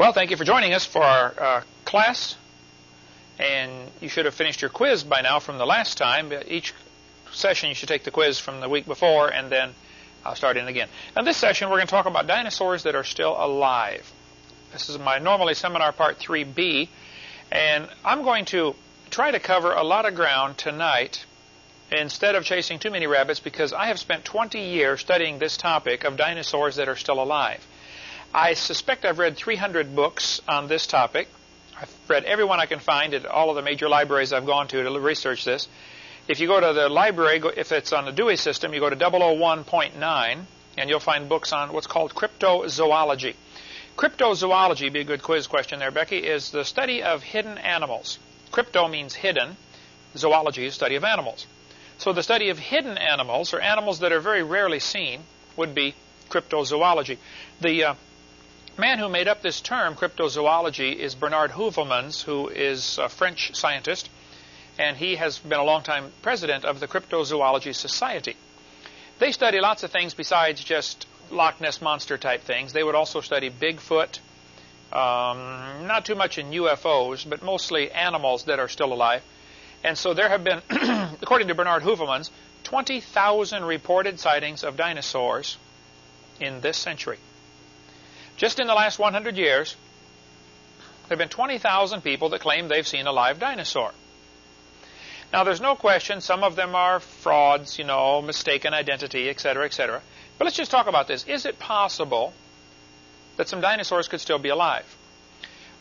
Well, thank you for joining us for our uh, class. And you should have finished your quiz by now from the last time. Each session you should take the quiz from the week before and then I'll start in again. Now this session we're going to talk about dinosaurs that are still alive. This is my normally seminar part 3B. And I'm going to try to cover a lot of ground tonight instead of chasing too many rabbits because I have spent 20 years studying this topic of dinosaurs that are still alive. I suspect I've read 300 books on this topic. I've read every one I can find at all of the major libraries I've gone to to research this. If you go to the library, if it's on the Dewey system, you go to 001.9, and you'll find books on what's called cryptozoology. Cryptozoology, be a good quiz question there, Becky, is the study of hidden animals. Crypto means hidden. Zoology is study of animals. So the study of hidden animals, or animals that are very rarely seen, would be cryptozoology. The uh, man who made up this term, cryptozoology, is Bernard Heuvelmans, who is a French scientist, and he has been a long-time president of the Cryptozoology Society. They study lots of things besides just Loch Ness Monster type things. They would also study Bigfoot, um, not too much in UFOs, but mostly animals that are still alive. And so there have been, according to Bernard Heuvelmans, 20,000 reported sightings of dinosaurs in this century. Just in the last 100 years, there have been 20,000 people that claim they've seen a live dinosaur. Now, there's no question some of them are frauds, you know, mistaken identity, etc., etc. But let's just talk about this. Is it possible that some dinosaurs could still be alive?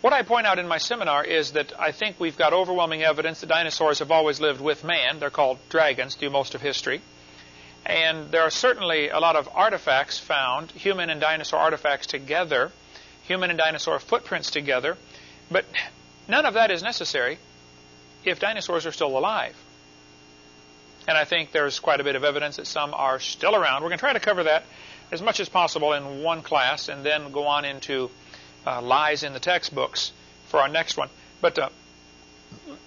What I point out in my seminar is that I think we've got overwhelming evidence that dinosaurs have always lived with man. They're called dragons through most of history. And there are certainly a lot of artifacts found, human and dinosaur artifacts together, human and dinosaur footprints together, but none of that is necessary if dinosaurs are still alive. And I think there's quite a bit of evidence that some are still around. We're going to try to cover that as much as possible in one class and then go on into uh, lies in the textbooks for our next one. But uh,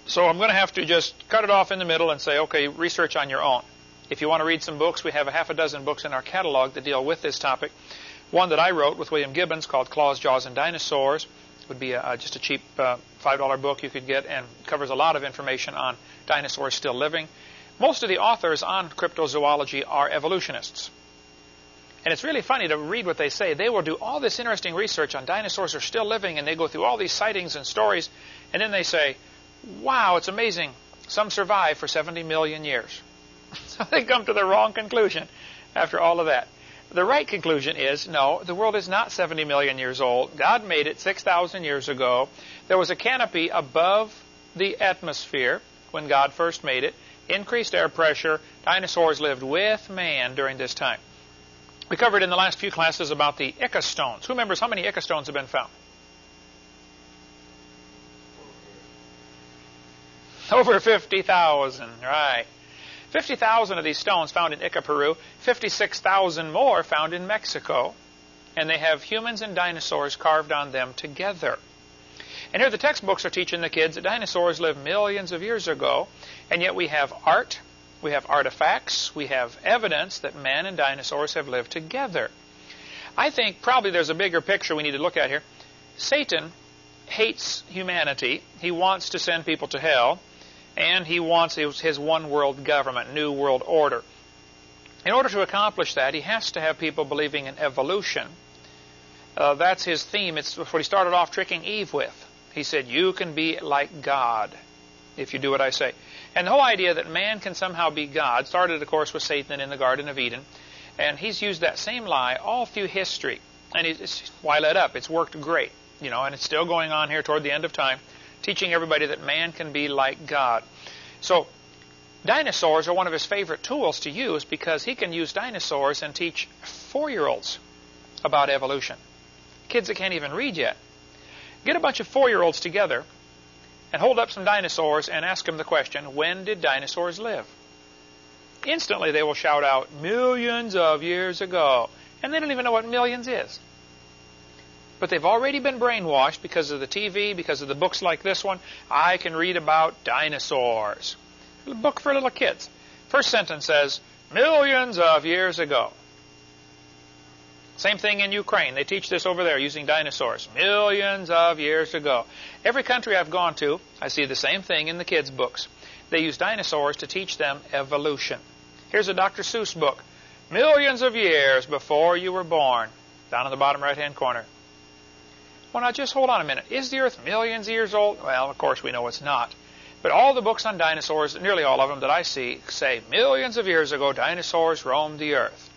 so I'm going to have to just cut it off in the middle and say, okay, research on your own. If you want to read some books, we have a half a dozen books in our catalog that deal with this topic. One that I wrote with William Gibbons called Claws, Jaws, and Dinosaurs would be a, just a cheap uh, $5 book you could get and covers a lot of information on dinosaurs still living. Most of the authors on cryptozoology are evolutionists. And it's really funny to read what they say. They will do all this interesting research on dinosaurs are still living, and they go through all these sightings and stories, and then they say, wow, it's amazing. Some survive for 70 million years. so they come to the wrong conclusion after all of that. The right conclusion is no, the world is not 70 million years old. God made it 6,000 years ago. There was a canopy above the atmosphere when God first made it, increased air pressure. Dinosaurs lived with man during this time. We covered in the last few classes about the Ica stones. Who remembers how many Ica stones have been found? Over 50,000, right. 50,000 of these stones found in Ica, Peru, 56,000 more found in Mexico, and they have humans and dinosaurs carved on them together. And here the textbooks are teaching the kids that dinosaurs lived millions of years ago, and yet we have art, we have artifacts, we have evidence that man and dinosaurs have lived together. I think probably there's a bigger picture we need to look at here. Satan hates humanity. He wants to send people to hell and he wants his one world government, new world order. In order to accomplish that, he has to have people believing in evolution. Uh, that's his theme. It's what he started off tricking Eve with. He said, You can be like God if you do what I say. And the whole idea that man can somehow be God started, of course, with Satan in the Garden of Eden. And he's used that same lie all through history. And it's, why let up? It's worked great. You know, and it's still going on here toward the end of time teaching everybody that man can be like God. So dinosaurs are one of his favorite tools to use because he can use dinosaurs and teach four-year-olds about evolution. Kids that can't even read yet. Get a bunch of four-year-olds together and hold up some dinosaurs and ask them the question, when did dinosaurs live? Instantly they will shout out, millions of years ago. And they don't even know what millions is. But they've already been brainwashed because of the TV, because of the books like this one. I can read about dinosaurs. A book for little kids. First sentence says, millions of years ago. Same thing in Ukraine. They teach this over there using dinosaurs. Millions of years ago. Every country I've gone to, I see the same thing in the kids' books. They use dinosaurs to teach them evolution. Here's a Dr. Seuss book. Millions of years before you were born. Down in the bottom right-hand corner. Well, now just hold on a minute. Is the Earth millions of years old? Well, of course we know it's not. But all the books on dinosaurs, nearly all of them that I see, say millions of years ago dinosaurs roamed the Earth.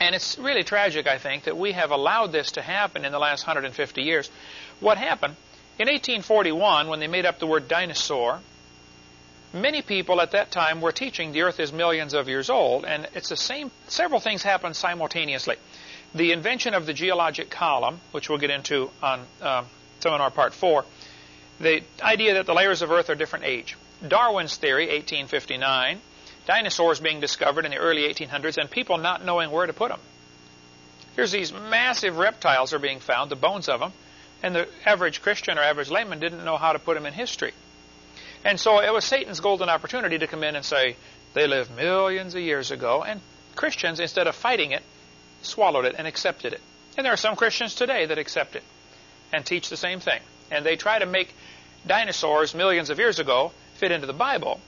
And it's really tragic, I think, that we have allowed this to happen in the last 150 years. What happened? In 1841, when they made up the word dinosaur, many people at that time were teaching the Earth is millions of years old, and it's the same, several things happened simultaneously. The invention of the geologic column, which we'll get into on um, seminar part 4, the idea that the layers of Earth are different age. Darwin's theory, 1859, dinosaurs being discovered in the early 1800s and people not knowing where to put them. Here's these massive reptiles are being found, the bones of them, and the average Christian or average layman didn't know how to put them in history. And so it was Satan's golden opportunity to come in and say, they lived millions of years ago, and Christians, instead of fighting it, swallowed it and accepted it. And there are some Christians today that accept it and teach the same thing. And they try to make dinosaurs millions of years ago fit into the Bible,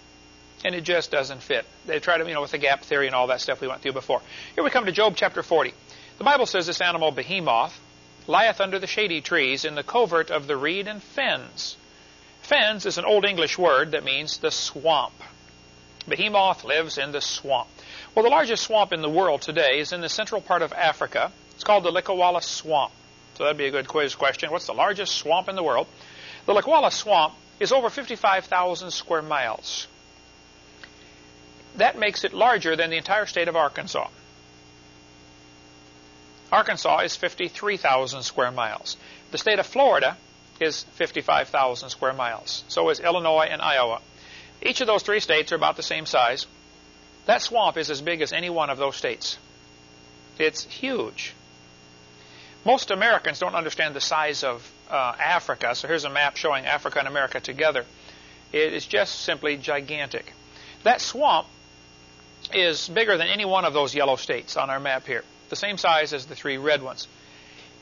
and it just doesn't fit. They try to, you know, with the gap theory and all that stuff we went through before. Here we come to Job chapter 40. The Bible says this animal, behemoth, lieth under the shady trees in the covert of the reed and fens. Fens is an old English word that means the swamp. Behemoth lives in the swamp. Well, the largest swamp in the world today is in the central part of Africa. It's called the Likouala Swamp. So that'd be a good quiz question. What's the largest swamp in the world? The Likouala Swamp is over 55,000 square miles. That makes it larger than the entire state of Arkansas. Arkansas is 53,000 square miles. The state of Florida is 55,000 square miles. So is Illinois and Iowa. Each of those three states are about the same size. That swamp is as big as any one of those states. It's huge. Most Americans don't understand the size of uh, Africa, so here's a map showing Africa and America together. It is just simply gigantic. That swamp is bigger than any one of those yellow states on our map here, the same size as the three red ones.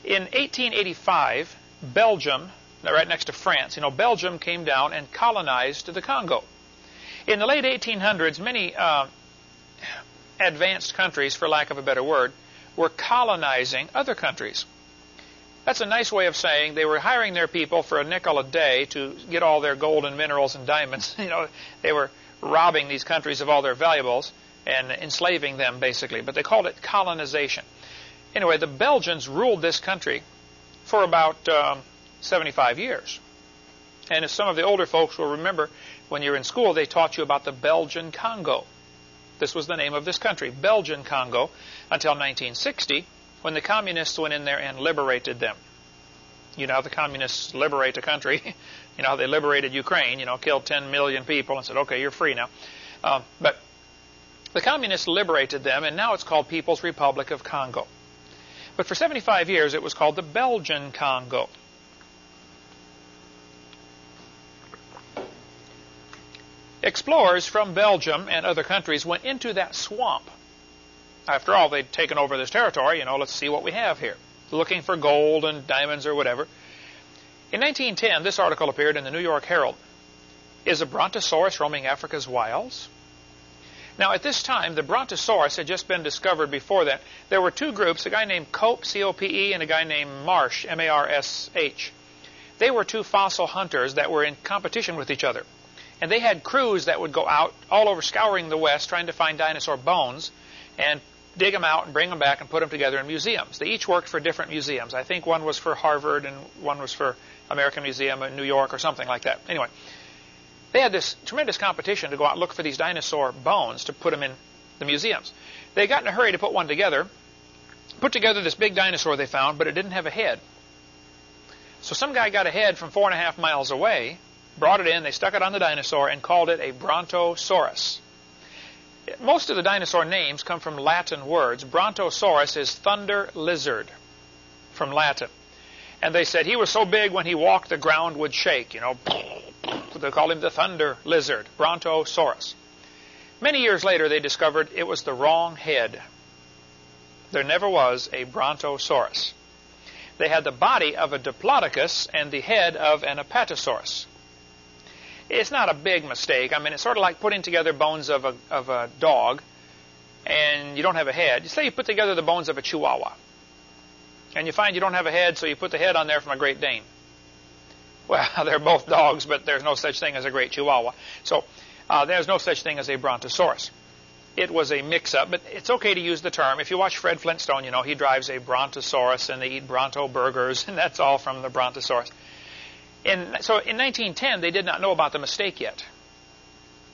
In 1885, Belgium, right next to France, you know, Belgium came down and colonized the Congo. In the late 1800s, many uh, advanced countries, for lack of a better word, were colonizing other countries. That's a nice way of saying they were hiring their people for a nickel a day to get all their gold and minerals and diamonds. You know, they were robbing these countries of all their valuables and enslaving them, basically. But they called it colonization. Anyway, the Belgians ruled this country for about um, 75 years. And as some of the older folks will remember, when you're in school, they taught you about the Belgian Congo. This was the name of this country, Belgian Congo, until 1960, when the communists went in there and liberated them. You know how the communists liberate a country. you know how they liberated Ukraine, you know, killed 10 million people and said, okay, you're free now. Um, but the communists liberated them, and now it's called People's Republic of Congo. But for 75 years, it was called the Belgian Congo. Explorers from Belgium and other countries went into that swamp. After all, they'd taken over this territory, you know, let's see what we have here. Looking for gold and diamonds or whatever. In 1910, this article appeared in the New York Herald. Is a brontosaurus roaming Africa's wilds? Now, at this time, the brontosaurus had just been discovered before that. There were two groups, a guy named Cope, C-O-P-E, and a guy named Marsh, M-A-R-S-H. They were two fossil hunters that were in competition with each other. And they had crews that would go out all over scouring the West trying to find dinosaur bones and dig them out and bring them back and put them together in museums. They each worked for different museums. I think one was for Harvard and one was for American Museum in New York or something like that. Anyway, they had this tremendous competition to go out and look for these dinosaur bones to put them in the museums. They got in a hurry to put one together, put together this big dinosaur they found, but it didn't have a head. So some guy got a head from four and a half miles away brought it in, they stuck it on the dinosaur, and called it a Brontosaurus. Most of the dinosaur names come from Latin words. Brontosaurus is thunder lizard from Latin. And they said he was so big when he walked the ground would shake, you know. They called him the thunder lizard, Brontosaurus. Many years later they discovered it was the wrong head. there never was a Brontosaurus. They had the body of a Diplodocus and the head of an Apatosaurus. It's not a big mistake. I mean, it's sort of like putting together bones of a, of a dog and you don't have a head. Say you put together the bones of a Chihuahua and you find you don't have a head, so you put the head on there from a Great Dane. Well, they're both dogs, but there's no such thing as a Great Chihuahua. So uh, there's no such thing as a Brontosaurus. It was a mix-up, but it's okay to use the term. If you watch Fred Flintstone, you know he drives a Brontosaurus, and they eat Bronto burgers, and that's all from the Brontosaurus. In, so in 1910, they did not know about the mistake yet.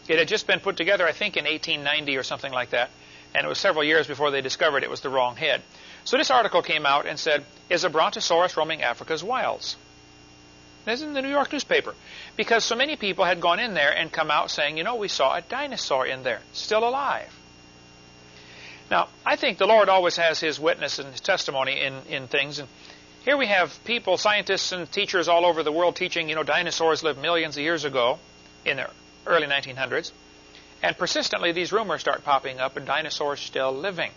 It had just been put together, I think, in 1890 or something like that, and it was several years before they discovered it was the wrong head. So this article came out and said, "Is a Brontosaurus roaming Africa's wilds?" This is in the New York newspaper. Because so many people had gone in there and come out saying, you know, we saw a dinosaur in there, still alive. Now, I think the Lord always has his witness and his testimony in, in things. And here we have people, scientists and teachers all over the world teaching, you know, dinosaurs lived millions of years ago in the early 1900s. And persistently, these rumors start popping up and dinosaurs still living.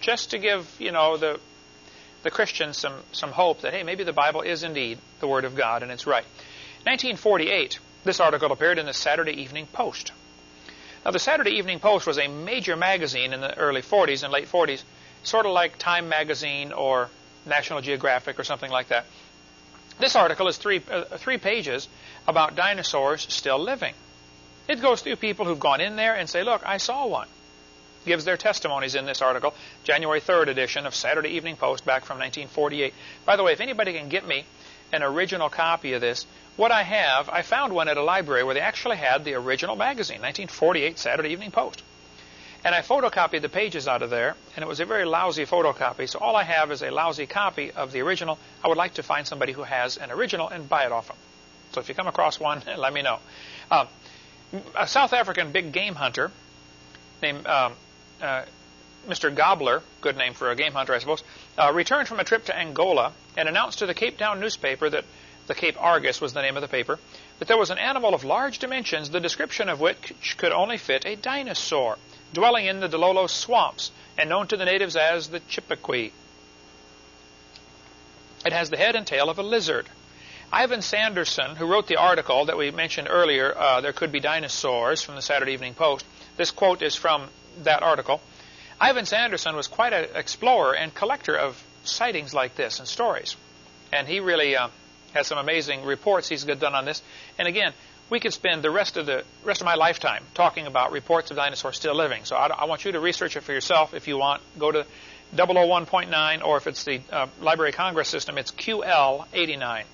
Just to give, you know, the the Christians some, some hope that, hey, maybe the Bible is indeed the Word of God and it's right. 1948, this article appeared in the Saturday Evening Post. Now, the Saturday Evening Post was a major magazine in the early 40s and late 40s, sort of like Time Magazine or National Geographic or something like that. This article is three, uh, three pages about dinosaurs still living. It goes through people who've gone in there and say, look, I saw one gives their testimonies in this article, January 3rd edition of Saturday Evening Post back from 1948. By the way, if anybody can get me an original copy of this, what I have, I found one at a library where they actually had the original magazine, 1948 Saturday Evening Post. And I photocopied the pages out of there, and it was a very lousy photocopy, so all I have is a lousy copy of the original. I would like to find somebody who has an original and buy it off them. So if you come across one, let me know. Um, a South African big game hunter named um, uh, Mr. Gobbler, good name for a game hunter, I suppose, uh, returned from a trip to Angola and announced to the Cape Town newspaper that the Cape Argus was the name of the paper, that there was an animal of large dimensions, the description of which could only fit a dinosaur, dwelling in the Dilolo swamps and known to the natives as the Chippewa. It has the head and tail of a lizard. Ivan Sanderson, who wrote the article that we mentioned earlier, uh, There Could Be Dinosaurs, from the Saturday Evening Post, this quote is from that article, Ivan Sanderson was quite an explorer and collector of sightings like this and stories. And he really uh, has some amazing reports he's done on this. And again, we could spend the rest of the rest of my lifetime talking about reports of dinosaurs still living. So I, I want you to research it for yourself if you want. Go to 001.9, or if it's the uh, Library of Congress system, it's QL89,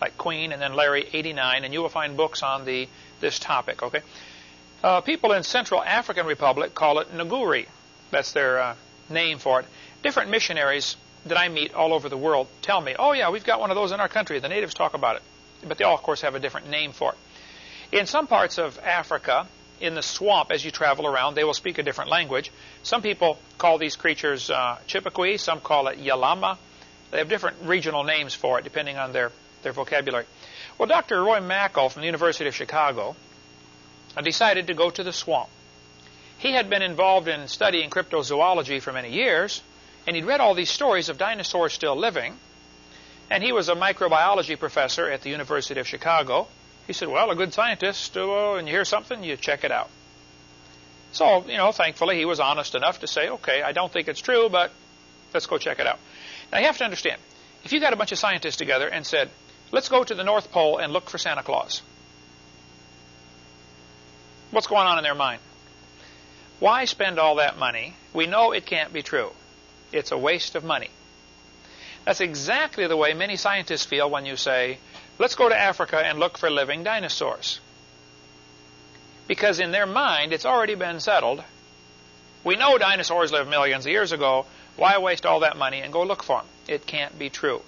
like Queen and then Larry 89, and you will find books on the this topic. Okay. Uh, people in Central African Republic call it Nguri. That's their uh, name for it. Different missionaries that I meet all over the world tell me, oh yeah, we've got one of those in our country. The natives talk about it. But they all, of course, have a different name for it. In some parts of Africa, in the swamp as you travel around, they will speak a different language. Some people call these creatures uh, some call it Yalama. They have different regional names for it depending on their, their vocabulary. Well, Dr. Roy Mackal from the University of Chicago decided to go to the swamp. He had been involved in studying cryptozoology for many years, and he'd read all these stories of dinosaurs still living, and he was a microbiology professor at the University of Chicago. He said, well, a good scientist, uh, and you hear something, you check it out. So, you know, thankfully he was honest enough to say, okay, I don't think it's true, but let's go check it out. Now, you have to understand, if you got a bunch of scientists together and said, let's go to the North Pole and look for Santa Claus, What's going on in their mind? Why spend all that money? We know it can't be true. It's a waste of money. That's exactly the way many scientists feel when you say, let's go to Africa and look for living dinosaurs. Because in their mind, it's already been settled. We know dinosaurs lived millions of years ago. Why waste all that money and go look for them? It can't be true.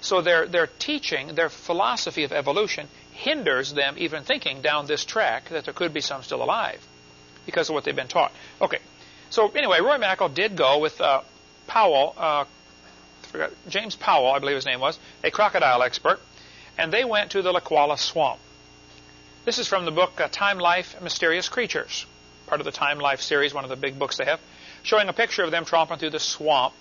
So their, their teaching, their philosophy of evolution hinders them even thinking down this track that there could be some still alive because of what they've been taught. Okay, so anyway, Roy Mackal did go with uh, Powell, uh, forgot, James Powell, I believe his name was, a crocodile expert, and they went to the Likouala Swamp. This is from the book uh, Time Life Mysterious Creatures, part of the Time Life series, one of the big books they have. showing a picture of them tromping through the swamp.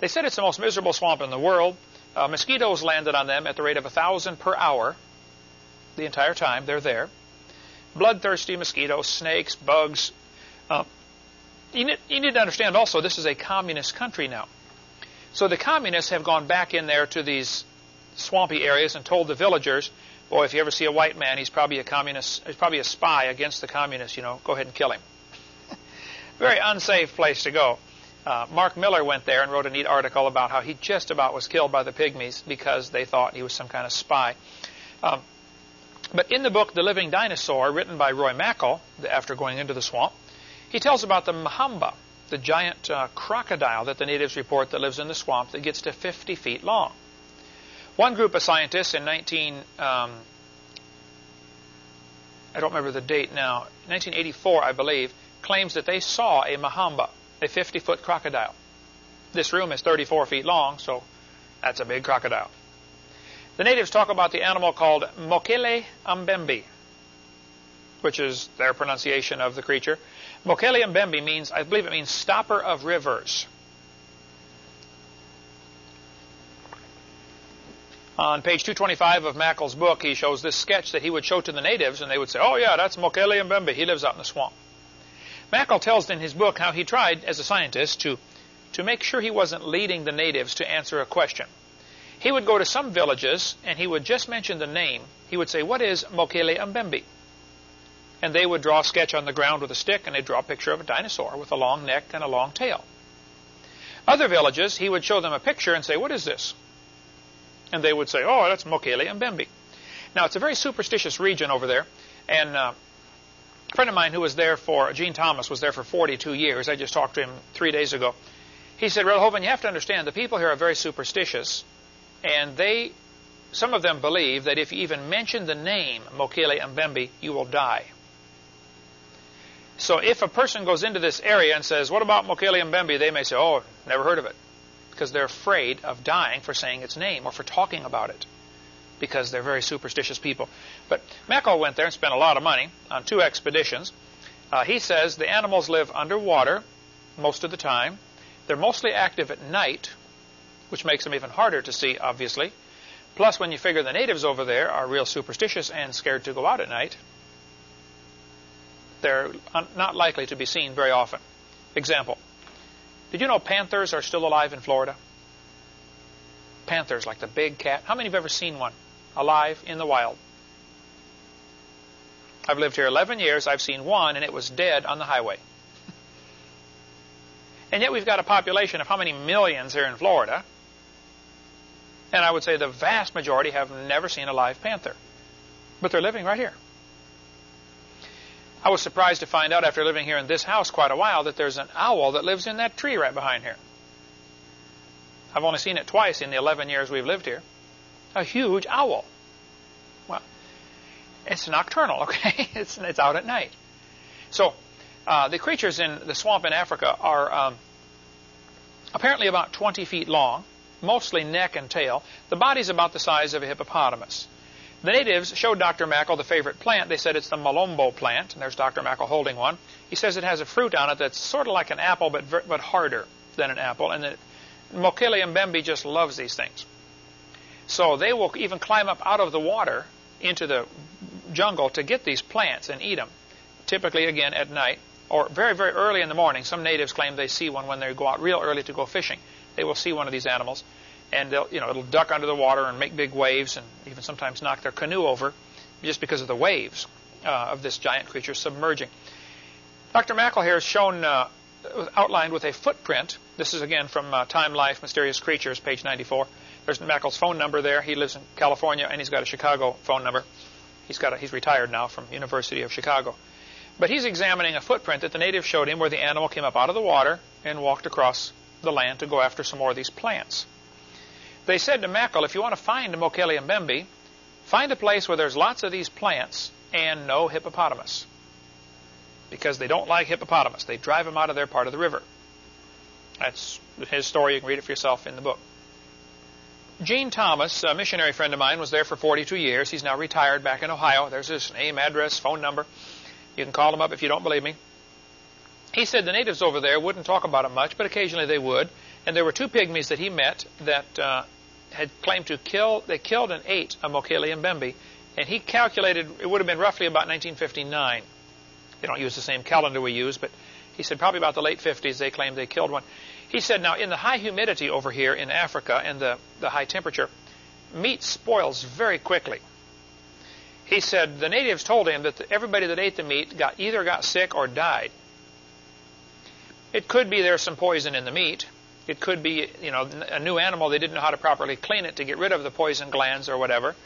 They said it's the most miserable swamp in the world. Uh, mosquitoes landed on them at the rate of a thousand per hour the entire time they're there. Bloodthirsty mosquitoes, snakes, bugs. You, need, you need to understand also this is a communist country now. So the communists have gone back in there to these swampy areas and told the villagers, boy, if you ever see a white man, he's probably a communist, he's probably a spy against the communists, you know, go ahead and kill him. Very unsafe place to go. Uh, Mark Miller went there and wrote a neat article about how he just about was killed by the pygmies because they thought he was some kind of spy. Um, but in the book The Living Dinosaur, written by Roy Mackal, after going into the swamp, he tells about the Mamba, the giant uh, crocodile that the natives report that lives in the swamp that gets to 50 feet long. One group of scientists in 19, um, I don't remember the date now, 1984, I believe, claims that they saw a Mahamba, a 50 foot crocodile. This room is 34 feet long, so that's a big crocodile. The natives talk about the animal called Mokele Mbembe, which is their pronunciation of the creature. Mokele Mbembe means, I believe it means stopper of rivers. On page 225 of Mackal's book, he shows this sketch that he would show to the natives, and they would say, oh yeah, that's Mokele Mbembe. He lives out in the swamp. Mackal tells in his book how he tried, as a scientist, to, to make sure he wasn't leading the natives to answer a question. He would go to some villages, and he would just mention the name. He would say, what is Mokele Mbembe? And they would draw a sketch on the ground with a stick, and they'd draw a picture of a dinosaur with a long neck and a long tail. Other villages, he would show them a picture and say, what is this? And they would say, oh, that's Mokele Mbembe. Now, it's a very superstitious region over there, and uh, a friend of mine who was there for, Gene Thomas, was there for 42 years. I just talked to him three days ago. He said, Hovind, you have to understand, the people here are very superstitious, and they, some of them believe that if you even mention the name Mokele Mbembe, you will die. So if a person goes into this area and says, what about Mokele Mbembe, they may say, oh, never heard of it. Because they're afraid of dying for saying its name or for talking about it. Because they're very superstitious people. But Mackal went there and spent a lot of money on two expeditions. Uh, he says the animals live underwater most of the time. They're mostly active at night, which makes them even harder to see, obviously. Plus, when you figure the natives over there are real superstitious and scared to go out at night, they're not likely to be seen very often. Example. Did you know panthers are still alive in Florida? Panthers, like the big cat. How many have ever seen one alive in the wild? I've lived here 11 years. I've seen one, and it was dead on the highway. and yet we've got a population of how many millions here in Florida? And I would say the vast majority have never seen a live panther. But they're living right here. I was surprised to find out after living here in this house quite a while that there's an owl that lives in that tree right behind here. I've only seen it twice in the 11 years we've lived here. A huge owl. Well, it's nocturnal, okay? it's, it's out at night. So, uh, the creatures in the swamp in Africa are um, apparently about 20 feet long, mostly neck and tail. The body's about the size of a hippopotamus. The natives showed Dr. Mackal the favorite plant. They said it's the malombo plant, and there's Dr. Mackal holding one. He says it has a fruit on it that's sort of like an apple, but but harder than an apple, and that Mokele Mbembe just loves these things. So they will even climb up out of the water into the jungle to get these plants and eat them. Typically, again, at night or very, very early in the morning. Some natives claim they see one when they go out real early to go fishing. They will see one of these animals and they'll, you know, it'll duck under the water and make big waves and even sometimes knock their canoe over just because of the waves uh, of this giant creature submerging. Dr. Mackal here is shown uh, outlined with a footprint. This is again from uh, Time, Life, Mysterious Creatures, page 94. There's Mackal's phone number there. He lives in California and he's got a Chicago phone number. He's got a, he's retired now from University of Chicago. But he's examining a footprint that the natives showed him where the animal came up out of the water and walked across the land to go after some more of these plants. They said to Mackal, if you want to find Mokele Mbembe, find a place where there's lots of these plants and no hippopotamus. Because they don't like hippopotamus. They drive them out of their part of the river. That's his story. You can read it for yourself in the book. Gene Thomas, a missionary friend of mine, was there for 42 years. He's now retired back in Ohio. There's his name, address, phone number. You can call him up if you don't believe me. he said the natives over there wouldn't talk about it much, but occasionally they would. And there were two pygmies that he met that uh, had claimed to kill, they killed and ate a Mokele Mbembe, and he calculated it would have been roughly about 1959. They don't use the same calendar we use, but he said probably about the late 50s they claimed they killed one. He said now in the high humidity over here in Africa and the, the high temperature, meat spoils very quickly. He said the natives told him that the, everybody that ate the meat got either got sick or died. It could be there's some poison in the meat. It could be, you know, a new animal they didn't know how to properly clean it to get rid of the poison glands or whatever.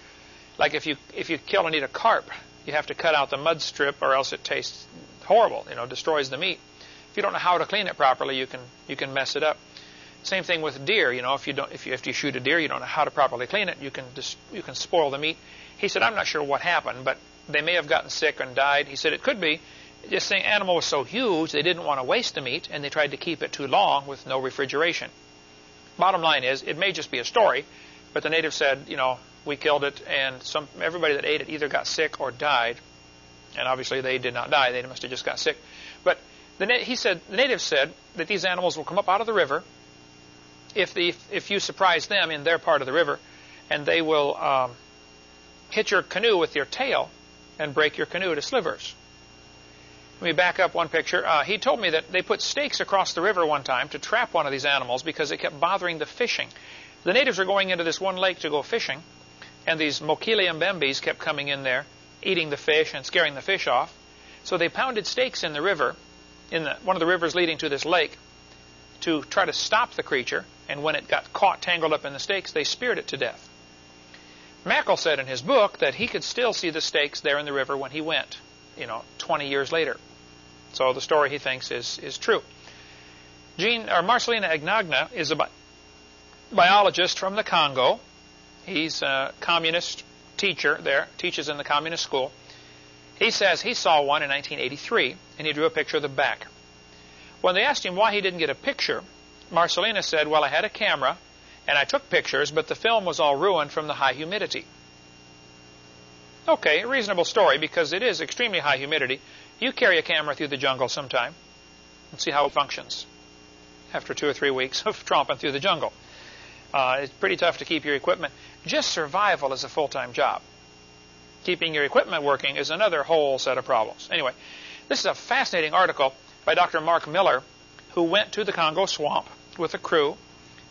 Like if you if you kill and eat a carp, you have to cut out the mud strip or else it tastes horrible, you know, destroys the meat. If you don't know how to clean it properly, you can you can mess it up. Same thing with deer. You know, if you don't if you if you shoot a deer, you don't know how to properly clean it, you can just you can spoil the meat. He said, I'm not sure what happened, but they may have gotten sick and died. He said it could be this thing, animal was so huge they didn't want to waste the meat and they tried to keep it too long with no refrigeration. Bottom line is, it may just be a story, but the natives said, you know, we killed it, and some everybody that ate it either got sick or died, and obviously they did not die; they must have just got sick. But the, he said the natives said that these animals will come up out of the river if the if you surprise them in their part of the river, and they will um, hit your canoe with your tail and break your canoe to slivers. Let me back up one picture. Uh, he told me that they put stakes across the river one time to trap one of these animals because it kept bothering the fishing. The natives were going into this one lake to go fishing, and these Mokele Mbembes kept coming in there, eating the fish and scaring the fish off. So they pounded stakes in the river, in the, one of the rivers leading to this lake, to try to stop the creature. And when it got caught tangled up in the stakes, they speared it to death. Mackal said in his book that he could still see the stakes there in the river when he went, you know, 20 years later. So the story he thinks is, is true. Jean, or Marcelina Agnagna is a bi biologist from the Congo. He's a communist teacher there, teaches in the communist school. He says he saw one in 1983, and he drew a picture of the back. When they asked him why he didn't get a picture, Marcelina said, well, I had a camera, and I took pictures, but the film was all ruined from the high humidity. Okay, a reasonable story, because it is extremely high humidity. You carry a camera through the jungle sometime and see how it functions after two or three weeks of tromping through the jungle. Uh, it's pretty tough to keep your equipment. Just survival is a full-time job. Keeping your equipment working is another whole set of problems. Anyway, this is a fascinating article by Dr. Mark Miller, who went to the Congo swamp with a crew,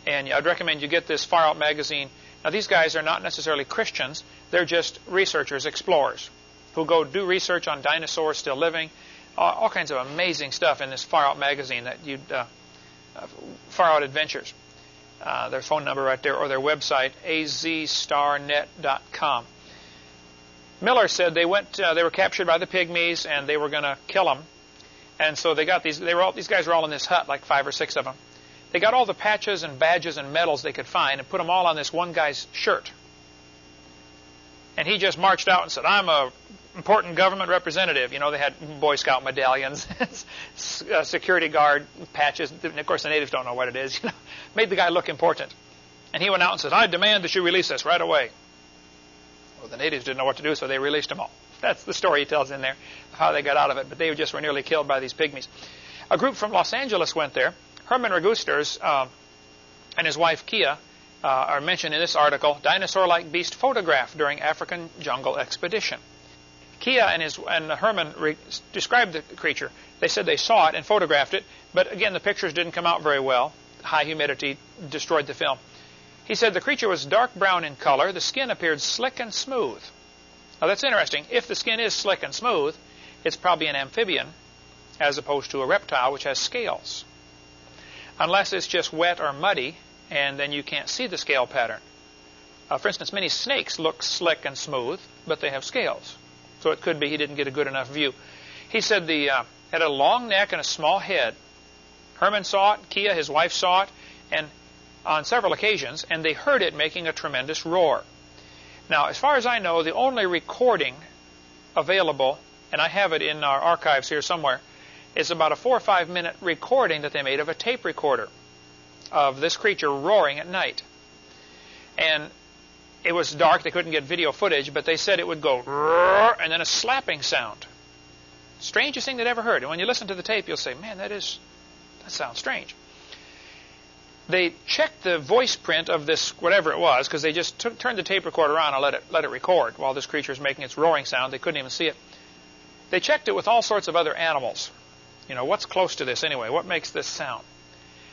and I'd recommend you get this Far Out magazine. Now, these guys are not necessarily Christians. They're just researchers, explorers who go do research on dinosaurs still living, all, all kinds of amazing stuff in this Far Out magazine that you uh, uh, Far Out Adventures. Uh, their phone number right there, or their website, azstarnet.com. Miller said they went, uh, they were captured by the pygmies, and they were going to kill them. And so they got these. They were all these guys were all in this hut, like five or six of them. They got all the patches and badges and medals they could find, and put them all on this one guy's shirt. And he just marched out and said, "I'm a important government representative. You know, they had Boy Scout medallions, uh, security guard patches. And of course, the natives don't know what it is. You know, made the guy look important. And he went out and said, "I demand that you release us right away." Well, the natives didn't know what to do, so they released them all. That's the story he tells in there of how they got out of it. But they just were nearly killed by these pygmies. A group from Los Angeles went there. Herman Regusters uh, and his wife Kia uh, are mentioned in this article. Dinosaur-like beast photographed during African jungle expedition. Kia and his and Herman re- described the creature. They said they saw it and photographed it, but again the pictures didn't come out very well. High humidity destroyed the film. He said the creature was dark brown in color. The skin appeared slick and smooth. Now that's interesting. If the skin is slick and smooth, it's probably an amphibian as opposed to a reptile which has scales. Unless it's just wet or muddy, and then you can't see the scale pattern. Uh, for instance, many snakes look slick and smooth, but they have scales. So it could be he didn't get a good enough view. He said the uh, had a long neck and a small head. Herman saw it, Kia, his wife, saw it, and on several occasions, and they heard it making a tremendous roar. Now, as far as I know, the only recording available, and I have it in our archives here somewhere, is about a four or five minute recording that they made of a tape recorder of this creature roaring at night. And it was dark. They couldn't get video footage, but they said it would go and then a slapping sound. strangest thing they'd ever heard. And when you listen to the tape, you'll say, man, that is, that sounds strange. They checked the voice print of this, whatever it was, because they just took, turned the tape recorder on and let it, let it record while this creature is making its roaring sound. They couldn't even see it. They checked it with all sorts of other animals. You know, what's close to this anyway? What makes this sound?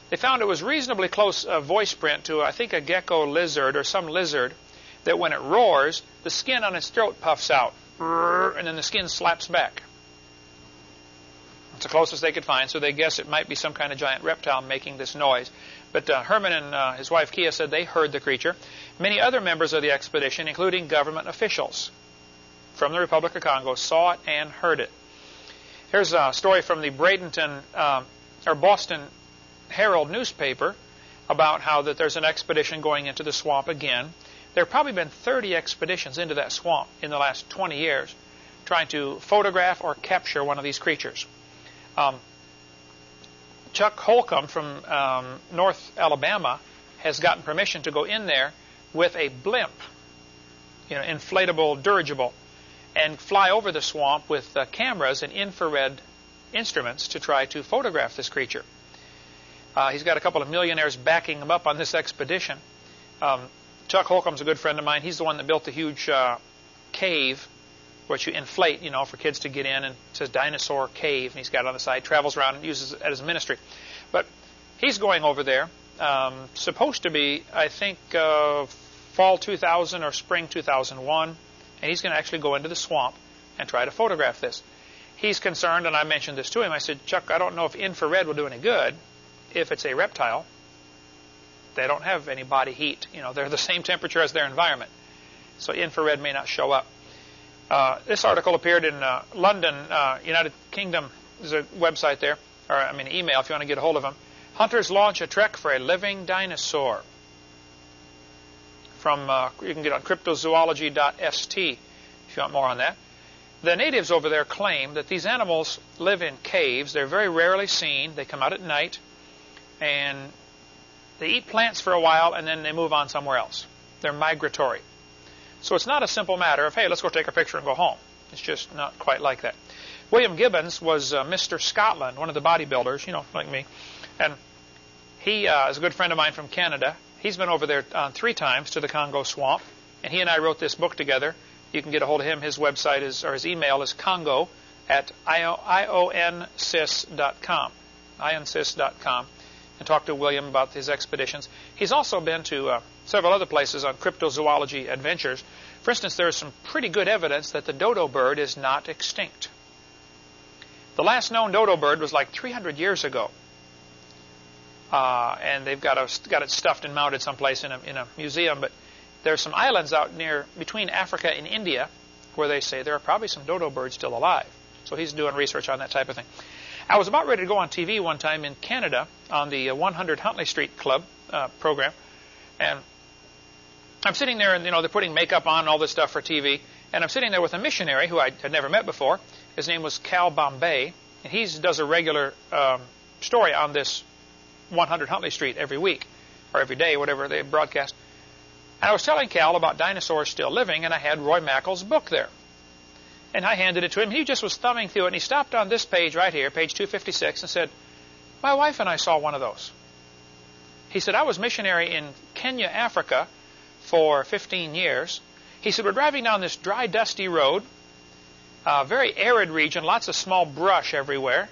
They found it was reasonably close uh, voice print to, I think, a gecko lizard or some lizard that when it roars, the skin on its throat puffs out, and then the skin slaps back. It's the closest they could find, so they guess it might be some kind of giant reptile making this noise. But uh, Herman and uh, his wife Kia said they heard the creature. Many other members of the expedition, including government officials from the Republic of Congo, saw it and heard it. Here's a story from the Bradenton uh, or Boston Herald newspaper about how that there's an expedition going into the swamp again. There have probably been 30 expeditions into that swamp in the last 20 years trying to photograph or capture one of these creatures. Um, Chuck Holcomb from um, North Alabama has gotten permission to go in there with a blimp, you know, inflatable dirigible, and fly over the swamp with uh, cameras and infrared instruments to try to photograph this creature. Uh, he's got a couple of millionaires backing him up on this expedition. Um, Chuck Holcomb's a good friend of mine. He's the one that built the huge uh, cave, which you inflate, you know, for kids to get in, and it says Dinosaur Cave, and he's got it on the side, travels around and uses it as a ministry. But he's going over there, um, supposed to be, I think, uh, fall 2000 or spring 2001, and he's going to actually go into the swamp and try to photograph this. He's concerned, and I mentioned this to him. I said, Chuck, I don't know if infrared will do any good if it's a reptile, they don't have any body heat. You know, they're the same temperature as their environment. So infrared may not show up. Uh, this article appeared in uh, London, uh, United Kingdom. There's a website there, or I mean, email if you want to get a hold of them. Hunters launch a trek for a living dinosaur. From uh, you can get on cryptozoology.st if you want more on that. The natives over there claim that these animals live in caves. They're very rarely seen. They come out at night and they eat plants for a while and then they move on somewhere else. They're migratory. So it's not a simple matter of, hey, let's go take a picture and go home. It's just not quite like that. William Gibbons was uh, Mr. Scotland, one of the bodybuilders, you know, like me. And he uh, is a good friend of mine from Canada. He's been over there uh, three times to the Congo swamp. And he and I wrote this book together. You can get a hold of him. His website is, or his email is congo at ionsis.com. ionsis.com and talked to William about his expeditions. He's also been to uh, several other places on cryptozoology adventures. For instance, there is some pretty good evidence that the dodo bird is not extinct. The last known dodo bird was like 300 years ago. Uh, and they've got, a, got it stuffed and mounted someplace in a, in a museum. But there are some islands out near between Africa and India where they say there are probably some dodo birds still alive. So he's doing research on that type of thing. I was about ready to go on TV one time in Canada on the uh, 100 Huntley Street Club uh, program, and I'm sitting there, and you know they're putting makeup on all this stuff for TV, and I'm sitting there with a missionary who I had never met before. His name was Cal Bombay, and he does a regular um, story on this 100 Huntley Street every week or every day, whatever they broadcast. And I was telling Cal about dinosaurs still living, and I had Roy Mackal's book there. And I handed it to him. He just was thumbing through it, and he stopped on this page right here, page 256, and said, My wife and I saw one of those. He said, I was missionary in Kenya, Africa for 15 years. He said, We're driving down this dry, dusty road, a very arid region, lots of small brush everywhere,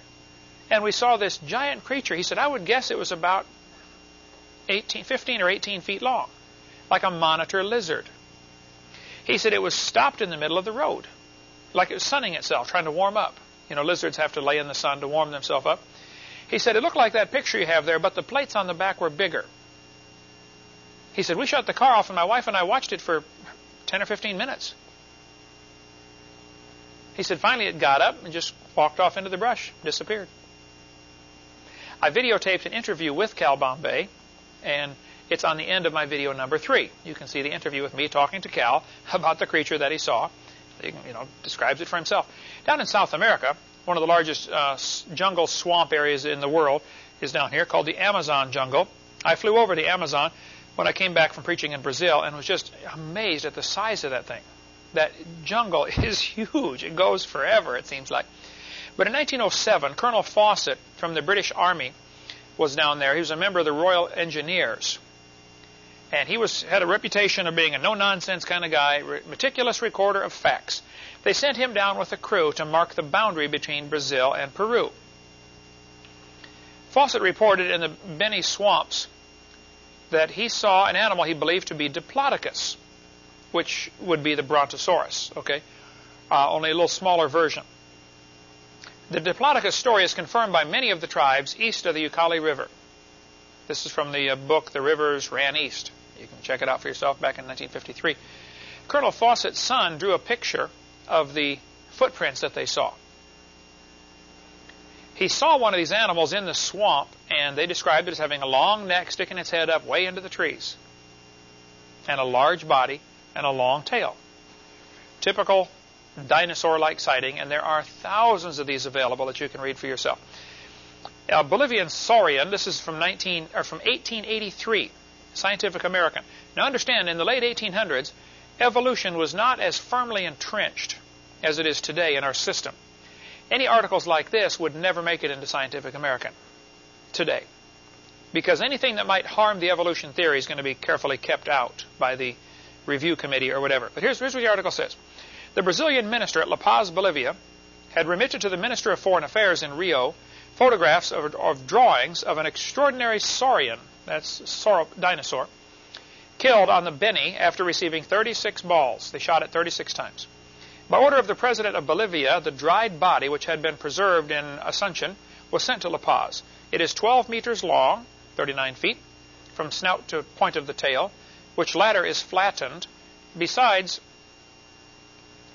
and we saw this giant creature. He said, I would guess it was about 18, 15 or 18 feet long, like a monitor lizard. He said it was stopped in the middle of the road like it was sunning itself, trying to warm up. You know, lizards have to lay in the sun to warm themselves up. He said, it looked like that picture you have there, but the plates on the back were bigger. He said, we shut the car off, and my wife and I watched it for 10 or 15 minutes. He said, finally it got up and just walked off into the brush, disappeared. I videotaped an interview with Cal Bombay, and it's on the end of my video number three. You can see the interview with me talking to Cal about the creature that he saw you know, describes it for himself. Down in South America, one of the largest uh, jungle swamp areas in the world is down here called the Amazon jungle. I flew over the Amazon when I came back from preaching in Brazil and was just amazed at the size of that thing. That jungle is huge. It goes forever, it seems like. But in 1907, Colonel Fawcett from the British Army was down there. He was a member of the Royal Engineers. And he was had a reputation of being a no-nonsense kind of guy, meticulous recorder of facts. They sent him down with a crew to mark the boundary between Brazil and Peru. Fawcett reported in the Beni swamps that he saw an animal he believed to be Diplodocus, which would be the Brontosaurus, okay? Uh, only a little smaller version. The Diplodocus story is confirmed by many of the tribes east of the Ucayali River. This is from the uh, book The Rivers Ran East. You can check it out for yourself back in 1953. Colonel Fawcett's son drew a picture of the footprints that they saw. He saw one of these animals in the swamp, and they described it as having a long neck sticking its head up way into the trees, and a large body and a long tail. Typical dinosaur-like sighting, and there are thousands of these available that you can read for yourself. A Bolivian saurian, this is from 19 or from 1883, Scientific American. Now understand, in the late 1800s, evolution was not as firmly entrenched as it is today in our system. Any articles like this would never make it into Scientific American today. Because anything that might harm the evolution theory is going to be carefully kept out by the review committee or whatever. But here's, here's what the article says. The Brazilian minister at La Paz, Bolivia, had remitted to the Minister of Foreign Affairs in Rio photographs of, of drawings of an extraordinary saurian, that's saur dinosaur, killed on the Beni after receiving 36 balls. They shot it 36 times. By order of the President of Bolivia, the dried body, which had been preserved in Asuncion, was sent to La Paz. It is 12 meters long, 39 feet, from snout to point of the tail, which latter is flattened. Besides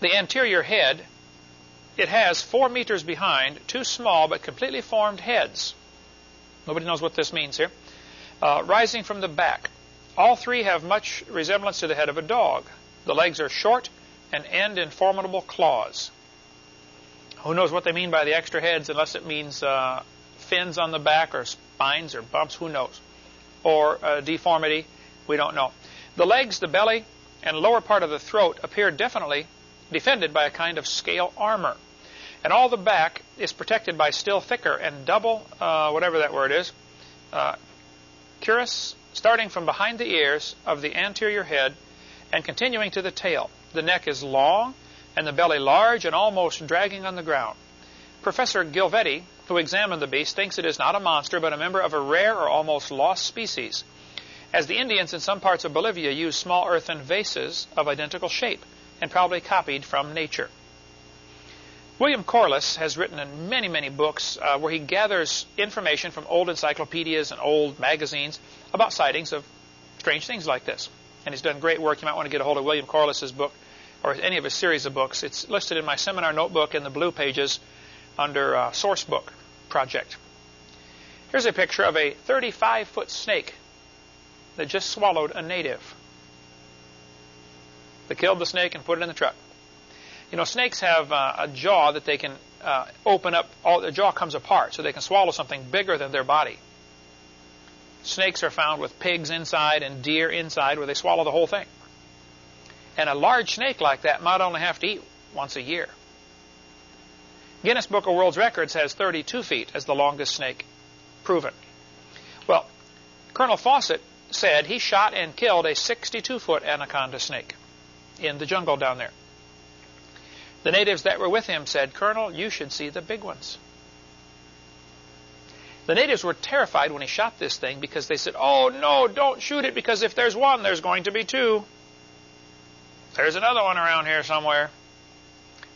the anterior head, it has 4 meters behind two small but completely formed heads. Nobody knows what this means here. Uh, rising from the back. All three have much resemblance to the head of a dog. The legs are short and end in formidable claws. Who knows what they mean by the extra heads unless it means uh, fins on the back or spines or bumps, who knows. Or uh, deformity, we don't know. The legs, the belly, and lower part of the throat appear definitely defended by a kind of scale armor. And all the back is protected by still thicker and double, uh, whatever that word is, uh, cuirass, starting from behind the ears of the anterior head and continuing to the tail. The neck is long and the belly large and almost dragging on the ground. Professor Gilvetti, who examined the beast, thinks it is not a monster but a member of a rare or almost lost species, as the Indians in some parts of Bolivia use small earthen vases of identical shape and probably copied from nature. William Corliss has written in many, many books uh, where he gathers information from old encyclopedias and old magazines about sightings of strange things like this and he's done great work. You might want to get a hold of William Corliss's book or any of his series of books. It's listed in my seminar notebook in the blue pages under uh, Source Book Project. Here's a picture of a 35-foot snake that just swallowed a native. They killed the snake and put it in the truck. You know, snakes have uh, a jaw that they can uh, open up. All the jaw comes apart, so they can swallow something bigger than their body. Snakes are found with pigs inside and deer inside where they swallow the whole thing. And a large snake like that might only have to eat once a year. Guinness Book of World Records has 32 feet as the longest snake proven. Well, Colonel Fawcett said he shot and killed a 62-foot anaconda snake in the jungle down there. The natives that were with him said, Colonel, you should see the big ones. The natives were terrified when he shot this thing because they said, oh, no, don't shoot it because if there's one, there's going to be two. There's another one around here somewhere.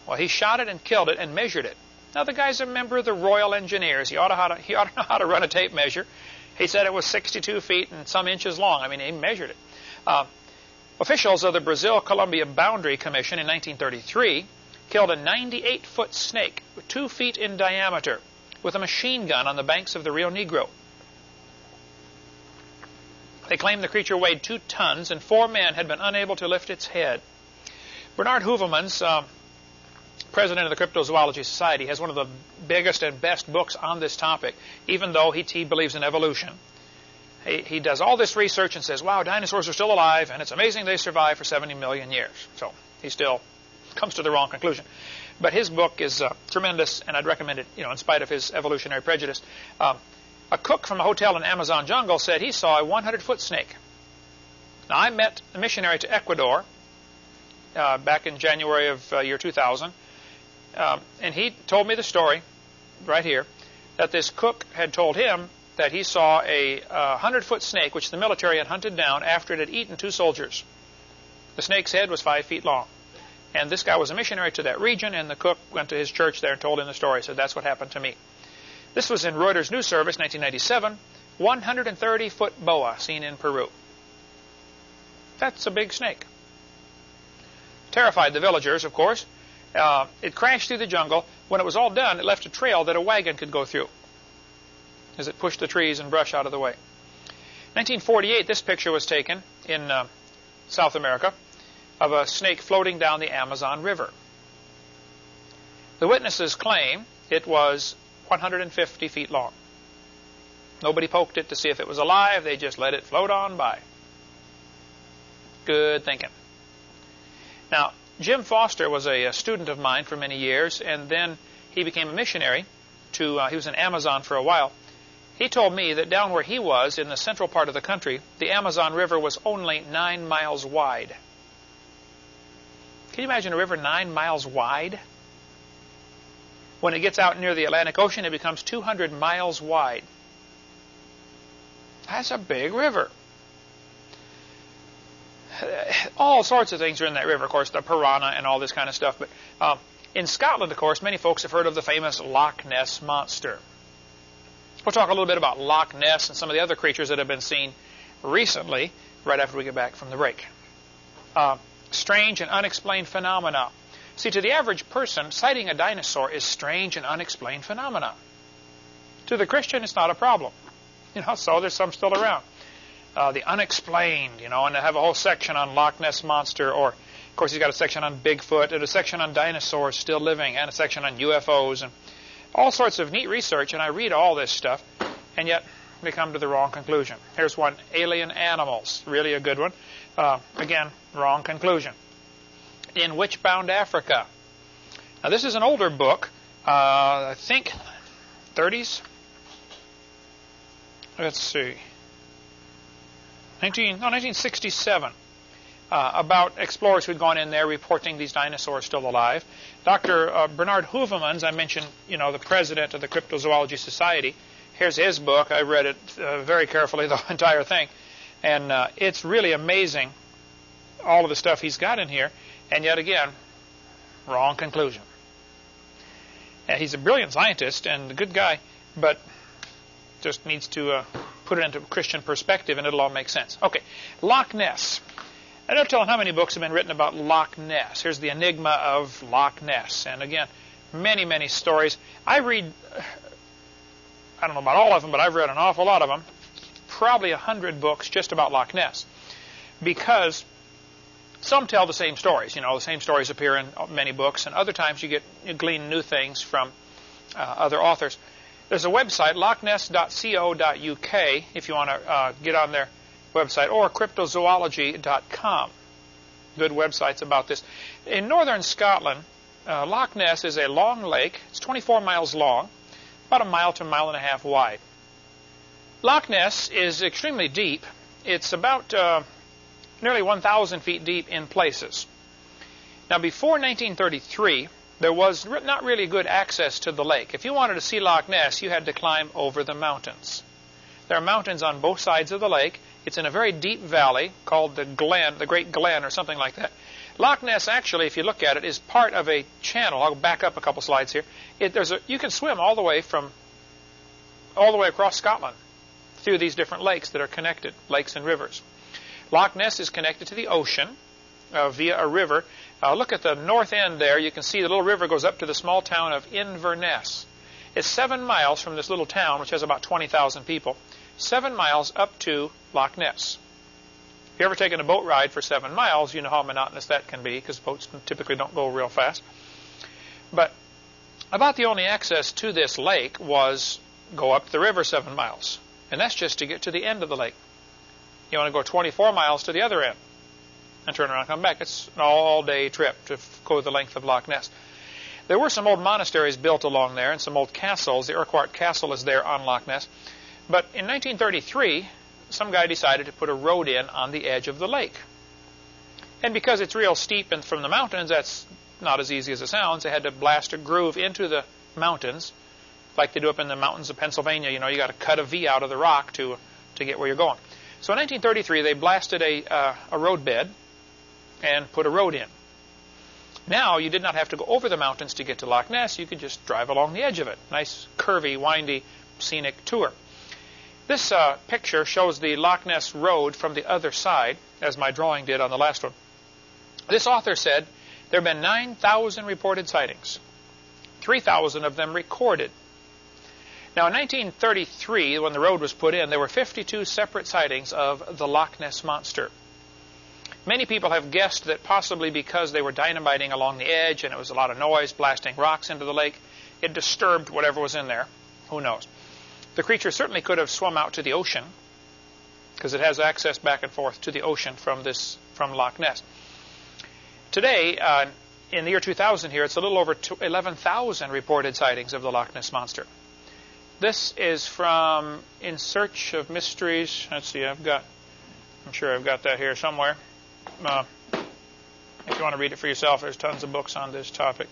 Well, he shot it and killed it and measured it. Now, the guy's a member of the Royal Engineers. He ought to, to, he ought to know how to run a tape measure. He said it was 62 feet and some inches long. I mean, he measured it. Uh, officials of the Brazil-Colombia Boundary Commission in 1933 killed a 98-foot snake, two feet in diameter, with a machine gun on the banks of the Rio Negro. They claimed the creature weighed two tons and four men had been unable to lift its head. Bernard Heuvelmans, uh, president of the Cryptozoology Society, has one of the biggest and best books on this topic, even though he, he believes in evolution. He, he does all this research and says, wow, dinosaurs are still alive, and it's amazing they survived for 70 million years. So he still comes to the wrong conclusion. But his book is uh, tremendous, and I'd recommend it, you know, in spite of his evolutionary prejudice. Um, a cook from a hotel in Amazon jungle said he saw a 100-foot snake. Now, I met a missionary to Ecuador uh, back in January of uh, year 2000, um, and he told me the story right here that this cook had told him that he saw a 100-foot uh, snake which the military had hunted down after it had eaten two soldiers. The snake's head was five feet long. And this guy was a missionary to that region, and the cook went to his church there and told him the story. So that's what happened to me. This was in Reuters News Service, 1997. 130-foot boa seen in Peru. That's a big snake. Terrified the villagers, of course. Uh, it crashed through the jungle. When it was all done, it left a trail that a wagon could go through as it pushed the trees and brush out of the way. 1948, this picture was taken in uh, South America of a snake floating down the Amazon River. The witnesses claim it was 150 feet long. Nobody poked it to see if it was alive. They just let it float on by. Good thinking. Now, Jim Foster was a, a student of mine for many years, and then he became a missionary to, uh, he was in Amazon for a while. He told me that down where he was, in the central part of the country, the Amazon River was only nine miles wide. Can you imagine a river nine miles wide? When it gets out near the Atlantic Ocean, it becomes 200 miles wide. That's a big river. All sorts of things are in that river, of course, the piranha and all this kind of stuff. But um, in Scotland, of course, many folks have heard of the famous Loch Ness Monster. We'll talk a little bit about Loch Ness and some of the other creatures that have been seen recently, right after we get back from the break. Uh, strange and unexplained phenomena. See, to the average person, sighting a dinosaur is strange and unexplained phenomena. To the Christian, it's not a problem. You know, so there's some still around. Uh, the unexplained, you know, and they have a whole section on Loch Ness Monster, or, of course, he's got a section on Bigfoot, and a section on dinosaurs still living, and a section on UFOs, and all sorts of neat research, and I read all this stuff, and yet we come to the wrong conclusion. Here's one, alien animals, really a good one. Uh, again, wrong conclusion. In Witchbound Africa. Now this is an older book, uh, I think 30s. Let's see. 19, no, 1967 uh, about explorers who'd gone in there reporting these dinosaurs still alive. Dr. Uh, Bernard Heuvelmans, I mentioned, you know, the president of the Cryptozoology Society. Here's his book. I read it uh, very carefully, the entire thing. And uh, it's really amazing, all of the stuff he's got in here. And yet again, wrong conclusion. And he's a brilliant scientist and a good guy, but just needs to uh, put it into Christian perspective and it'll all make sense. Okay, Loch Ness. I don't tell how many books have been written about Loch Ness. Here's the enigma of Loch Ness. And again, many, many stories. I read, I don't know about all of them, but I've read an awful lot of them. Probably a hundred books just about Loch Ness. Because some tell the same stories. You know, the same stories appear in many books, and other times you get you glean new things from uh, other authors. There's a website, lochness.co.uk, if you want to uh, get on their website, or cryptozoology.com. Good websites about this. In northern Scotland, uh, Loch Ness is a long lake. It's 24 miles long, about a mile to a mile and a half wide. Loch Ness is extremely deep. It's about uh, nearly 1,000 feet deep in places. Now, before 1933, there was not really good access to the lake. If you wanted to see Loch Ness, you had to climb over the mountains. There are mountains on both sides of the lake, it's in a very deep valley called the Glen, the Great Glen, or something like that. Loch Ness, actually, if you look at it, is part of a channel. I'll back up a couple slides here. It, there's a, you can swim all the way from all the way across Scotland through these different lakes that are connected, lakes and rivers. Loch Ness is connected to the ocean uh, via a river. Uh, look at the north end there. You can see the little river goes up to the small town of Inverness. It's seven miles from this little town, which has about 20,000 people seven miles up to Loch Ness. If you've ever taken a boat ride for seven miles, you know how monotonous that can be because boats typically don't go real fast. But about the only access to this lake was go up the river seven miles. And that's just to get to the end of the lake. You want to go 24 miles to the other end and turn around and come back. It's an all-day trip to go the length of Loch Ness. There were some old monasteries built along there and some old castles. The Urquhart Castle is there on Loch Ness. But in 1933, some guy decided to put a road in on the edge of the lake. And because it's real steep and from the mountains, that's not as easy as it sounds. They had to blast a groove into the mountains, like they do up in the mountains of Pennsylvania. You know, you got to cut a V out of the rock to to get where you're going. So in 1933, they blasted a uh, a road bed and put a road in. Now you did not have to go over the mountains to get to Loch Ness. You could just drive along the edge of it. Nice, curvy, windy, scenic tour. This uh, picture shows the Loch Ness Road from the other side, as my drawing did on the last one. This author said there have been 9,000 reported sightings, 3,000 of them recorded. Now, in 1933, when the road was put in, there were 52 separate sightings of the Loch Ness Monster. Many people have guessed that possibly because they were dynamiting along the edge and it was a lot of noise, blasting rocks into the lake, it disturbed whatever was in there. Who knows? The creature certainly could have swum out to the ocean because it has access back and forth to the ocean from this from Loch Ness. Today, uh, in the year 2000 here, it's a little over 11,000 reported sightings of the Loch Ness Monster. This is from In Search of Mysteries. Let's see, I've got, I'm sure I've got that here somewhere. Uh, if you want to read it for yourself, there's tons of books on this topic.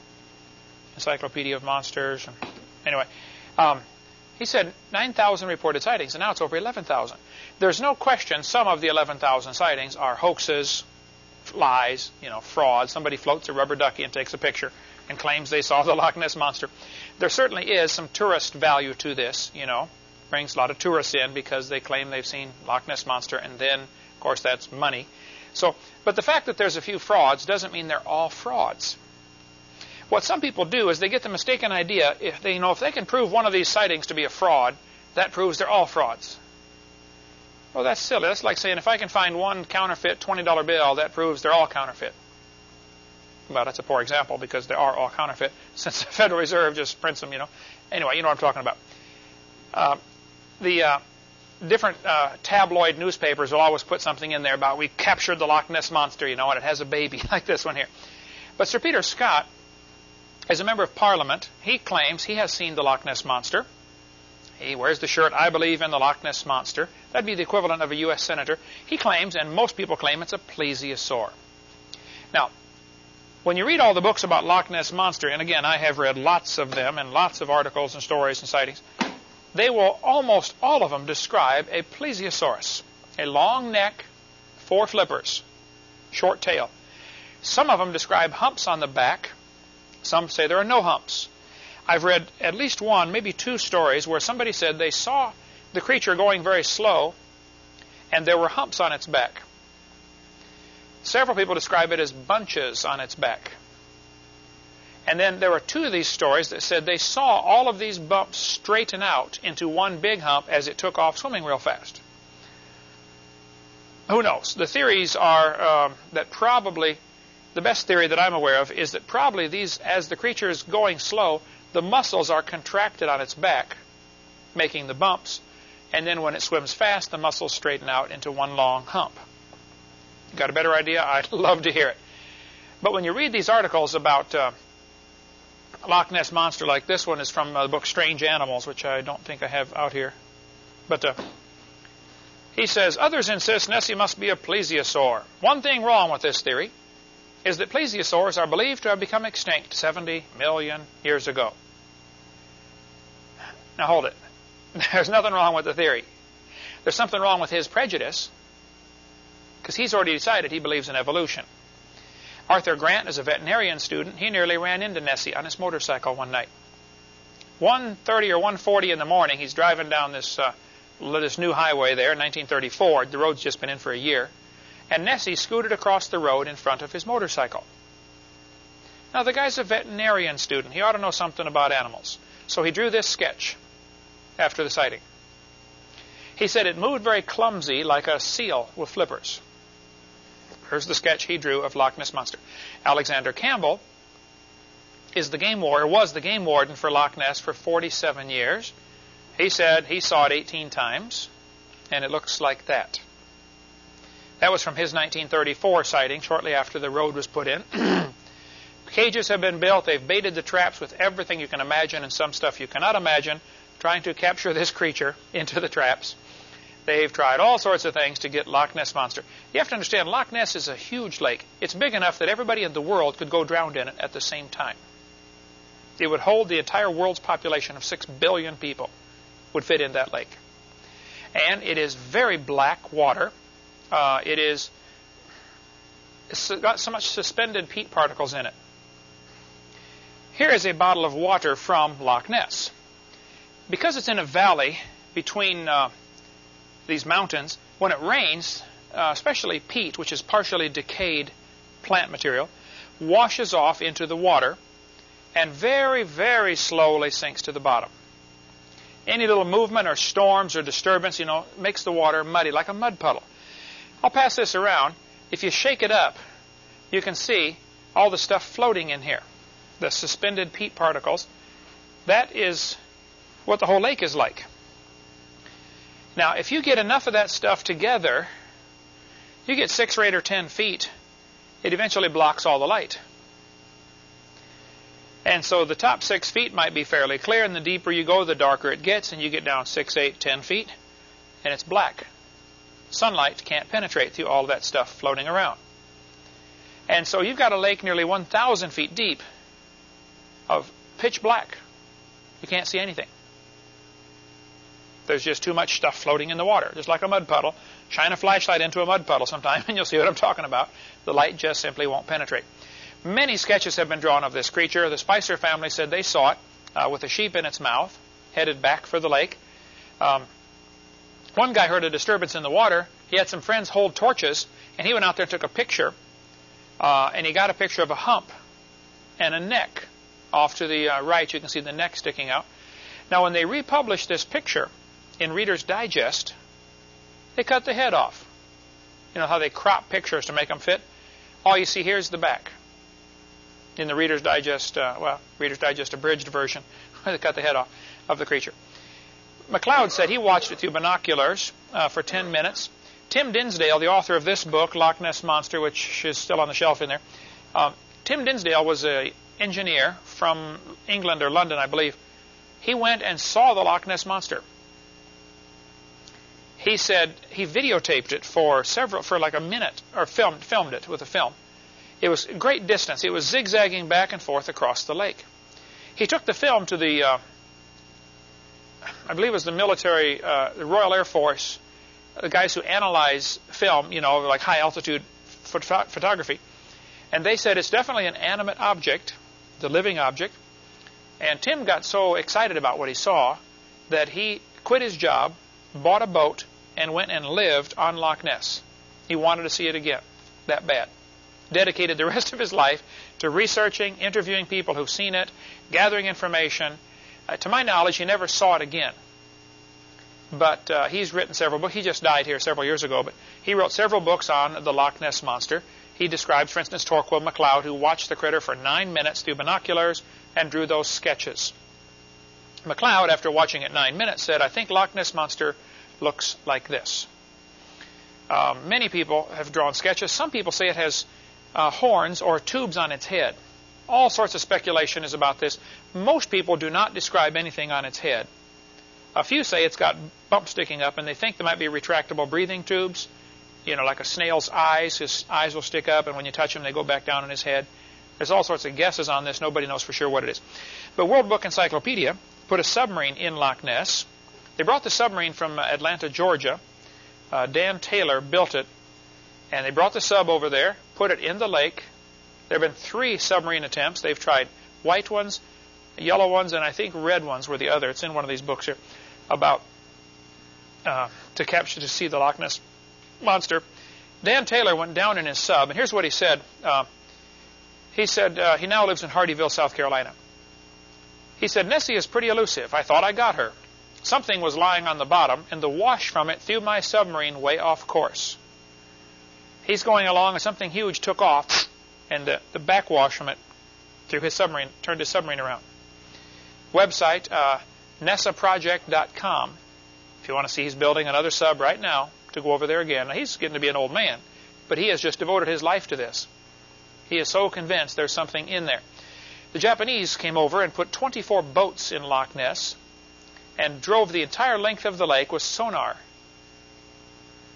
Encyclopedia of Monsters. Anyway, um, he said 9,000 reported sightings, and now it's over 11,000. There's no question some of the 11,000 sightings are hoaxes, lies, you know, fraud. Somebody floats a rubber ducky and takes a picture and claims they saw the Loch Ness monster. There certainly is some tourist value to this, you know. Brings a lot of tourists in because they claim they've seen Loch Ness monster, and then, of course, that's money. So, but the fact that there's a few frauds doesn't mean they're all frauds. What some people do is they get the mistaken idea if they you know if they can prove one of these sightings to be a fraud, that proves they're all frauds. Well, that's silly. That's like saying if I can find one counterfeit $20 bill, that proves they're all counterfeit. Well, that's a poor example because they are all counterfeit since the Federal Reserve just prints them, you know. Anyway, you know what I'm talking about. Uh, the uh, different uh, tabloid newspapers will always put something in there about we captured the Loch Ness Monster, you know, and it has a baby like this one here. But Sir Peter Scott, as a member of Parliament, he claims he has seen the Loch Ness Monster. He wears the shirt, I believe in the Loch Ness Monster. That'd be the equivalent of a U.S. Senator. He claims, and most people claim, it's a plesiosaur. Now, when you read all the books about Loch Ness Monster, and again, I have read lots of them and lots of articles and stories and sightings, they will almost all of them describe a plesiosaurus, a long neck, four flippers, short tail. Some of them describe humps on the back. Some say there are no humps. I've read at least one, maybe two stories where somebody said they saw the creature going very slow and there were humps on its back. Several people describe it as bunches on its back. And then there were two of these stories that said they saw all of these bumps straighten out into one big hump as it took off swimming real fast. Who knows? The theories are um, that probably the best theory that I'm aware of is that probably these, as the creature is going slow, the muscles are contracted on its back, making the bumps, and then when it swims fast, the muscles straighten out into one long hump. Got a better idea? I'd love to hear it. But when you read these articles about uh, Loch Ness monster like this one is from uh, the book Strange Animals, which I don't think I have out here. But uh, he says others insist Nessie must be a plesiosaur. One thing wrong with this theory is that plesiosaurs are believed to have become extinct 70 million years ago. Now hold it. There's nothing wrong with the theory. There's something wrong with his prejudice because he's already decided he believes in evolution. Arthur Grant is a veterinarian student. He nearly ran into Nessie on his motorcycle one night. 1.30 or 1.40 in the morning, he's driving down this, uh, this new highway there, 1934. The road's just been in for a year. And Nessie scooted across the road in front of his motorcycle. Now, the guy's a veterinarian student. He ought to know something about animals. So he drew this sketch after the sighting. He said it moved very clumsy like a seal with flippers. Here's the sketch he drew of Loch Ness Monster. Alexander Campbell is the game warden, was the game warden for Loch Ness for 47 years. He said he saw it 18 times, and it looks like that. That was from his 1934 sighting, shortly after the road was put in. Cages have been built. They've baited the traps with everything you can imagine and some stuff you cannot imagine, trying to capture this creature into the traps. They've tried all sorts of things to get Loch Ness Monster. You have to understand, Loch Ness is a huge lake. It's big enough that everybody in the world could go drowned in it at the same time. It would hold the entire world's population of 6 billion people would fit in that lake. And it is very black water. Uh, it is it's got so much suspended peat particles in it. Here is a bottle of water from Loch Ness. Because it's in a valley between uh, these mountains, when it rains, uh, especially peat, which is partially decayed plant material, washes off into the water and very, very slowly sinks to the bottom. Any little movement or storms or disturbance, you know, makes the water muddy, like a mud puddle. I'll pass this around. If you shake it up, you can see all the stuff floating in here, the suspended peat particles. That is what the whole lake is like. Now, if you get enough of that stuff together, you get six or eight or ten feet, it eventually blocks all the light. And so the top six feet might be fairly clear, and the deeper you go, the darker it gets, and you get down six, eight, ten feet, and it's black. Sunlight can't penetrate through all that stuff floating around. And so you've got a lake nearly 1,000 feet deep of pitch black. You can't see anything. There's just too much stuff floating in the water, just like a mud puddle. Shine a flashlight into a mud puddle sometime, and you'll see what I'm talking about. The light just simply won't penetrate. Many sketches have been drawn of this creature. The Spicer family said they saw it uh, with a sheep in its mouth, headed back for the lake. Um, one guy heard a disturbance in the water. He had some friends hold torches, and he went out there and took a picture. Uh, and he got a picture of a hump and a neck. Off to the uh, right, you can see the neck sticking out. Now, when they republished this picture in Reader's Digest, they cut the head off. You know how they crop pictures to make them fit? All you see here is the back in the Reader's Digest, uh, well, Reader's Digest abridged version, they cut the head off of the creature. MacLeod said he watched it through binoculars uh, for 10 minutes. Tim Dinsdale, the author of this book, Loch Ness Monster, which is still on the shelf in there, uh, Tim Dinsdale was an engineer from England or London, I believe. He went and saw the Loch Ness Monster. He said he videotaped it for several, for like a minute, or filmed, filmed it with a film. It was a great distance. It was zigzagging back and forth across the lake. He took the film to the, uh, I believe it was the military, uh, the Royal Air Force, the guys who analyze film, you know, like high altitude phot photography. And they said it's definitely an animate object, the living object. And Tim got so excited about what he saw that he quit his job, bought a boat, and went and lived on Loch Ness. He wanted to see it again, that bad dedicated the rest of his life to researching, interviewing people who've seen it, gathering information. Uh, to my knowledge, he never saw it again. But uh, he's written several books. He just died here several years ago, but he wrote several books on the Loch Ness Monster. He describes, for instance, Torquil MacLeod, who watched the critter for nine minutes through binoculars and drew those sketches. MacLeod, after watching it nine minutes, said, I think Loch Ness Monster looks like this. Um, many people have drawn sketches. Some people say it has uh, horns or tubes on its head. All sorts of speculation is about this. Most people do not describe anything on its head. A few say it's got bumps sticking up, and they think there might be retractable breathing tubes. You know, like a snail's eyes. His eyes will stick up, and when you touch them, they go back down in his head. There's all sorts of guesses on this. Nobody knows for sure what it is. But World Book Encyclopedia put a submarine in Loch Ness. They brought the submarine from Atlanta, Georgia. Uh, Dan Taylor built it and they brought the sub over there, put it in the lake. There have been three submarine attempts. They've tried white ones, yellow ones, and I think red ones were the other. It's in one of these books here about uh, to capture to see the Loch Ness monster. Dan Taylor went down in his sub, and here's what he said. Uh, he said uh, he now lives in Hardeeville, South Carolina. He said Nessie is pretty elusive. I thought I got her. Something was lying on the bottom, and the wash from it threw my submarine way off course. He's going along and something huge took off and the, the backwash from it threw his submarine turned his submarine around. Website, uh, NESAproject.com. If you want to see, he's building another sub right now to go over there again. Now, he's getting to be an old man, but he has just devoted his life to this. He is so convinced there's something in there. The Japanese came over and put 24 boats in Loch Ness and drove the entire length of the lake with sonar.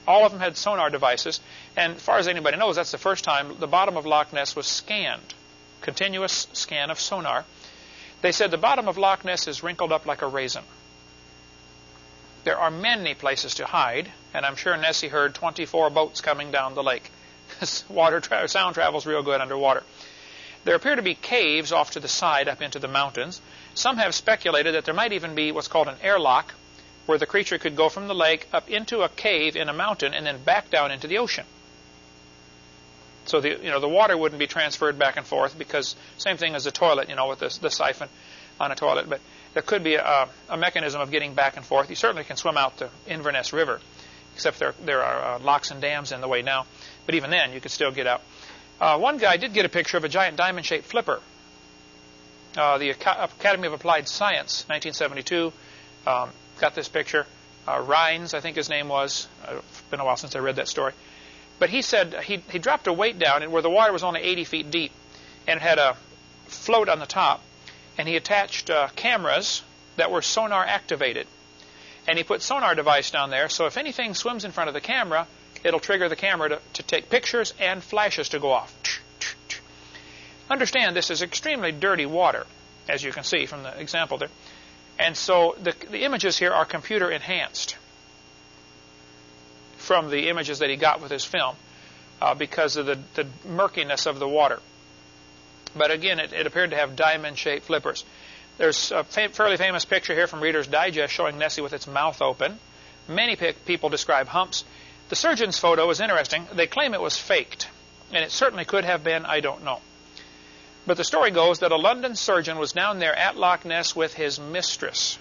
All of them had sonar devices, and as far as anybody knows, that's the first time the bottom of Loch Ness was scanned. Continuous scan of sonar. They said the bottom of Loch Ness is wrinkled up like a raisin. There are many places to hide, and I'm sure Nessie heard 24 boats coming down the lake. Water tra sound travels real good underwater. There appear to be caves off to the side up into the mountains. Some have speculated that there might even be what's called an airlock, where the creature could go from the lake up into a cave in a mountain and then back down into the ocean. So the you know the water wouldn't be transferred back and forth because same thing as the toilet, you know, with the, the siphon on a toilet. But there could be a, a, mechanism of getting back and forth. You certainly can swim out the Inverness River, except there there are uh, locks and dams in the way now. But even then, you could still get out. Uh, one guy did get a picture of a giant diamond-shaped flipper. Uh, the Academy of Applied Science, 1972, um, got this picture. Uh, Rines, I think his name was. It's been a while since I read that story. But he said he, he dropped a weight down where the water was only 80 feet deep, and it had a float on the top, and he attached uh, cameras that were sonar activated. And he put sonar device down there, so if anything swims in front of the camera, it'll trigger the camera to, to take pictures and flashes to go off. Understand this is extremely dirty water, as you can see from the example there. And so the, the images here are computer enhanced from the images that he got with his film uh, because of the, the murkiness of the water. But again, it, it appeared to have diamond-shaped flippers. There's a fa fairly famous picture here from Reader's Digest showing Nessie with its mouth open. Many people describe humps. The surgeon's photo is interesting. They claim it was faked, and it certainly could have been, I don't know. But the story goes that a London surgeon was down there at Loch Ness with his mistress.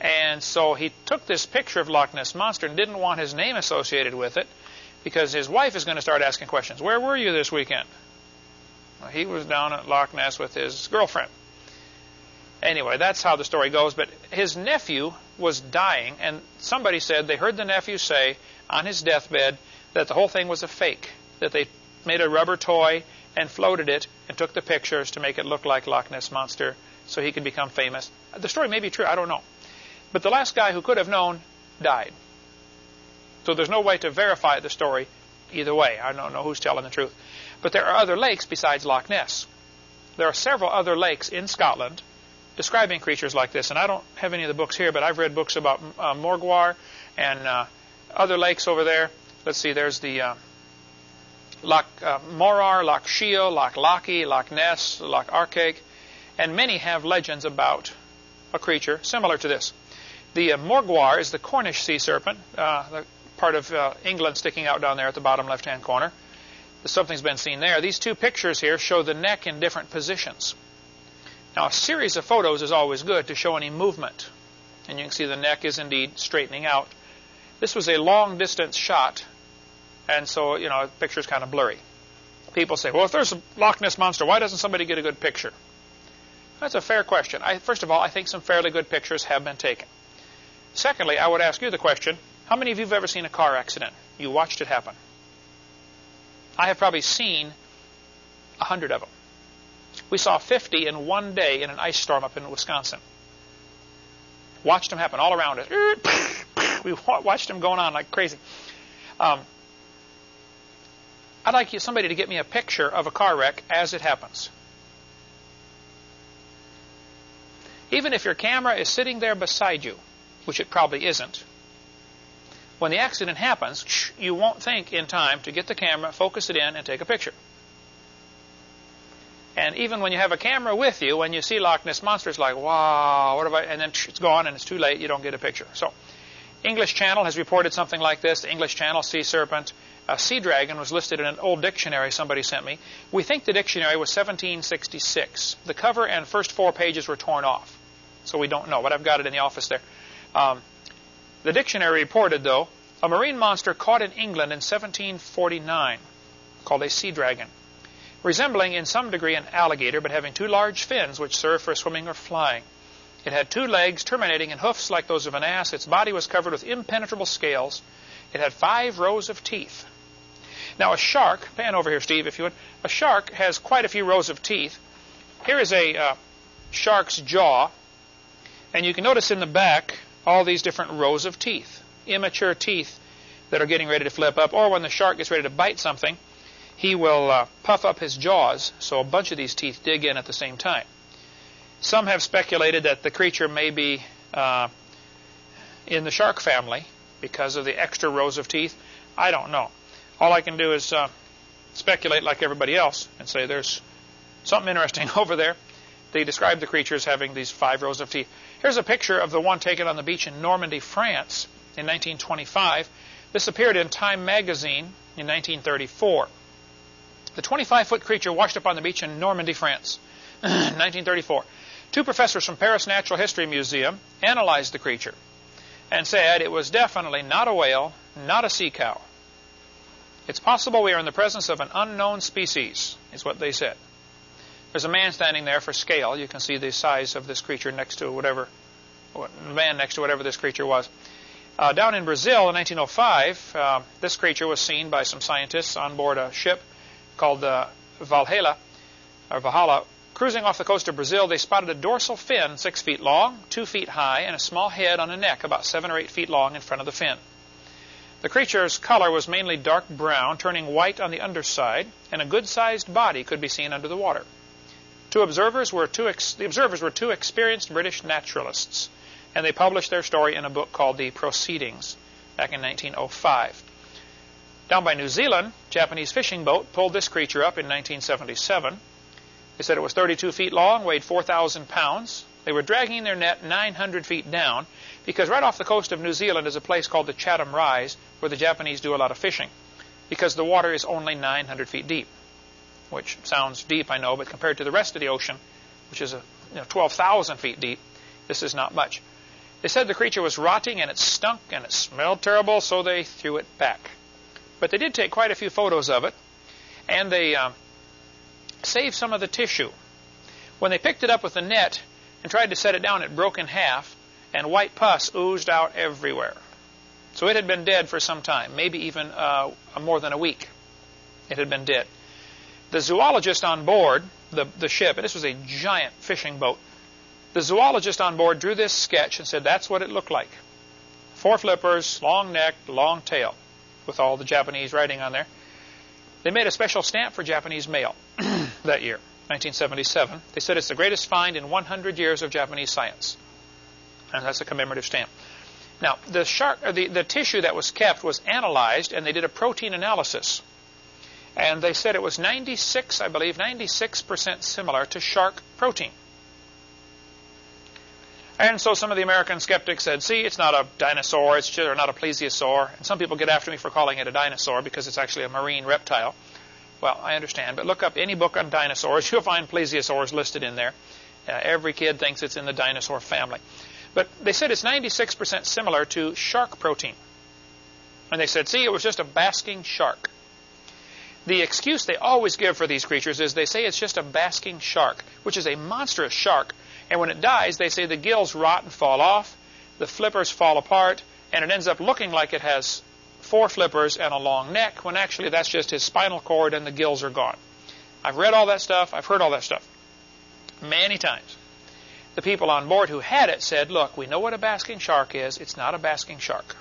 And so he took this picture of Loch Ness Monster and didn't want his name associated with it because his wife is going to start asking questions. Where were you this weekend? Well, he was down at Loch Ness with his girlfriend. Anyway, that's how the story goes. But his nephew was dying, and somebody said they heard the nephew say on his deathbed that the whole thing was a fake, that they made a rubber toy and floated it and took the pictures to make it look like Loch Ness Monster so he could become famous. The story may be true, I don't know. But the last guy who could have known died. So there's no way to verify the story either way. I don't know who's telling the truth. But there are other lakes besides Loch Ness. There are several other lakes in Scotland describing creatures like this. And I don't have any of the books here, but I've read books about uh, Morgawr and uh, other lakes over there. Let's see, there's the uh, Loch uh, Morar, Loch Shiel, Loch Lochy, Loch Ness, Loch Arkaig, and many have legends about a creature similar to this. The uh, is the Cornish sea serpent, uh, the part of uh, England sticking out down there at the bottom left-hand corner. Something's been seen there. These two pictures here show the neck in different positions. Now, a series of photos is always good to show any movement. And you can see the neck is indeed straightening out. This was a long-distance shot and so, you know, the picture's kind of blurry. People say, well, if there's a Loch Ness Monster, why doesn't somebody get a good picture? That's a fair question. I, first of all, I think some fairly good pictures have been taken. Secondly, I would ask you the question, how many of you have ever seen a car accident? You watched it happen. I have probably seen a hundred of them. We saw 50 in one day in an ice storm up in Wisconsin. Watched them happen all around us. We watched them going on like crazy. Um, I'd like somebody to get me a picture of a car wreck as it happens. Even if your camera is sitting there beside you, which it probably isn't, when the accident happens, you won't think in time to get the camera, focus it in, and take a picture. And even when you have a camera with you, when you see Loch Ness Monster, it's like, wow, what have I, and then it's gone and it's too late, you don't get a picture. So, English Channel has reported something like this. The English Channel, Sea Serpent, a sea dragon was listed in an old dictionary somebody sent me. We think the dictionary was 1766. The cover and first four pages were torn off, so we don't know, but I've got it in the office there. Um, the dictionary reported, though, a marine monster caught in England in 1749 called a sea dragon, resembling in some degree an alligator, but having two large fins which serve for swimming or flying. It had two legs terminating in hoofs like those of an ass. Its body was covered with impenetrable scales. It had five rows of teeth. Now a shark, pan over here, Steve, if you would. A shark has quite a few rows of teeth. Here is a uh, shark's jaw, and you can notice in the back all these different rows of teeth, immature teeth that are getting ready to flip up, or when the shark gets ready to bite something, he will uh, puff up his jaws, so a bunch of these teeth dig in at the same time. Some have speculated that the creature may be uh, in the shark family because of the extra rows of teeth. I don't know. All I can do is uh, speculate like everybody else and say there's something interesting over there. They describe the creature as having these five rows of teeth. Here's a picture of the one taken on the beach in Normandy, France in 1925. This appeared in Time magazine in 1934. The 25-foot creature washed up on the beach in Normandy, France, 1934. Two professors from Paris Natural History Museum analyzed the creature and said it was definitely not a whale, not a sea cow. It's possible we are in the presence of an unknown species, is what they said. There's a man standing there for scale. You can see the size of this creature next to whatever, man next to whatever this creature was. Uh, down in Brazil in 1905, uh, this creature was seen by some scientists on board a ship called the Valhalla, or Valhalla. Cruising off the coast of Brazil, they spotted a dorsal fin six feet long, two feet high, and a small head on a neck about seven or eight feet long in front of the fin. The creature's color was mainly dark brown, turning white on the underside, and a good-sized body could be seen under the water. Two observers were two the observers were two experienced British naturalists, and they published their story in a book called The Proceedings back in 1905. Down by New Zealand, Japanese fishing boat pulled this creature up in 1977. They said it was 32 feet long, weighed 4,000 pounds. They were dragging their net 900 feet down because right off the coast of New Zealand is a place called the Chatham Rise where the Japanese do a lot of fishing because the water is only 900 feet deep, which sounds deep, I know, but compared to the rest of the ocean, which is a, you know, 12,000 feet deep, this is not much. They said the creature was rotting and it stunk and it smelled terrible, so they threw it back. But they did take quite a few photos of it, and they um, saved some of the tissue. When they picked it up with the net and tried to set it down, it broke in half, and white pus oozed out everywhere. So it had been dead for some time, maybe even uh, more than a week. It had been dead. The zoologist on board the, the ship, and this was a giant fishing boat, the zoologist on board drew this sketch and said that's what it looked like. Four flippers, long neck, long tail with all the Japanese writing on there. They made a special stamp for Japanese mail that year, 1977. They said it's the greatest find in 100 years of Japanese science. And that's a commemorative stamp. Now, the, shark, uh, the, the tissue that was kept was analyzed, and they did a protein analysis. And they said it was 96, I believe, 96% similar to shark protein. And so some of the American skeptics said, see, it's not a dinosaur, it's just, or not a plesiosaur. And some people get after me for calling it a dinosaur because it's actually a marine reptile. Well, I understand, but look up any book on dinosaurs. You'll find plesiosaurs listed in there. Uh, every kid thinks it's in the dinosaur family. But they said it's 96% similar to shark protein. And they said, see, it was just a basking shark. The excuse they always give for these creatures is they say it's just a basking shark, which is a monstrous shark and when it dies, they say the gills rot and fall off, the flippers fall apart, and it ends up looking like it has four flippers and a long neck, when actually that's just his spinal cord and the gills are gone. I've read all that stuff. I've heard all that stuff many times. The people on board who had it said, look, we know what a basking shark is. It's not a basking shark.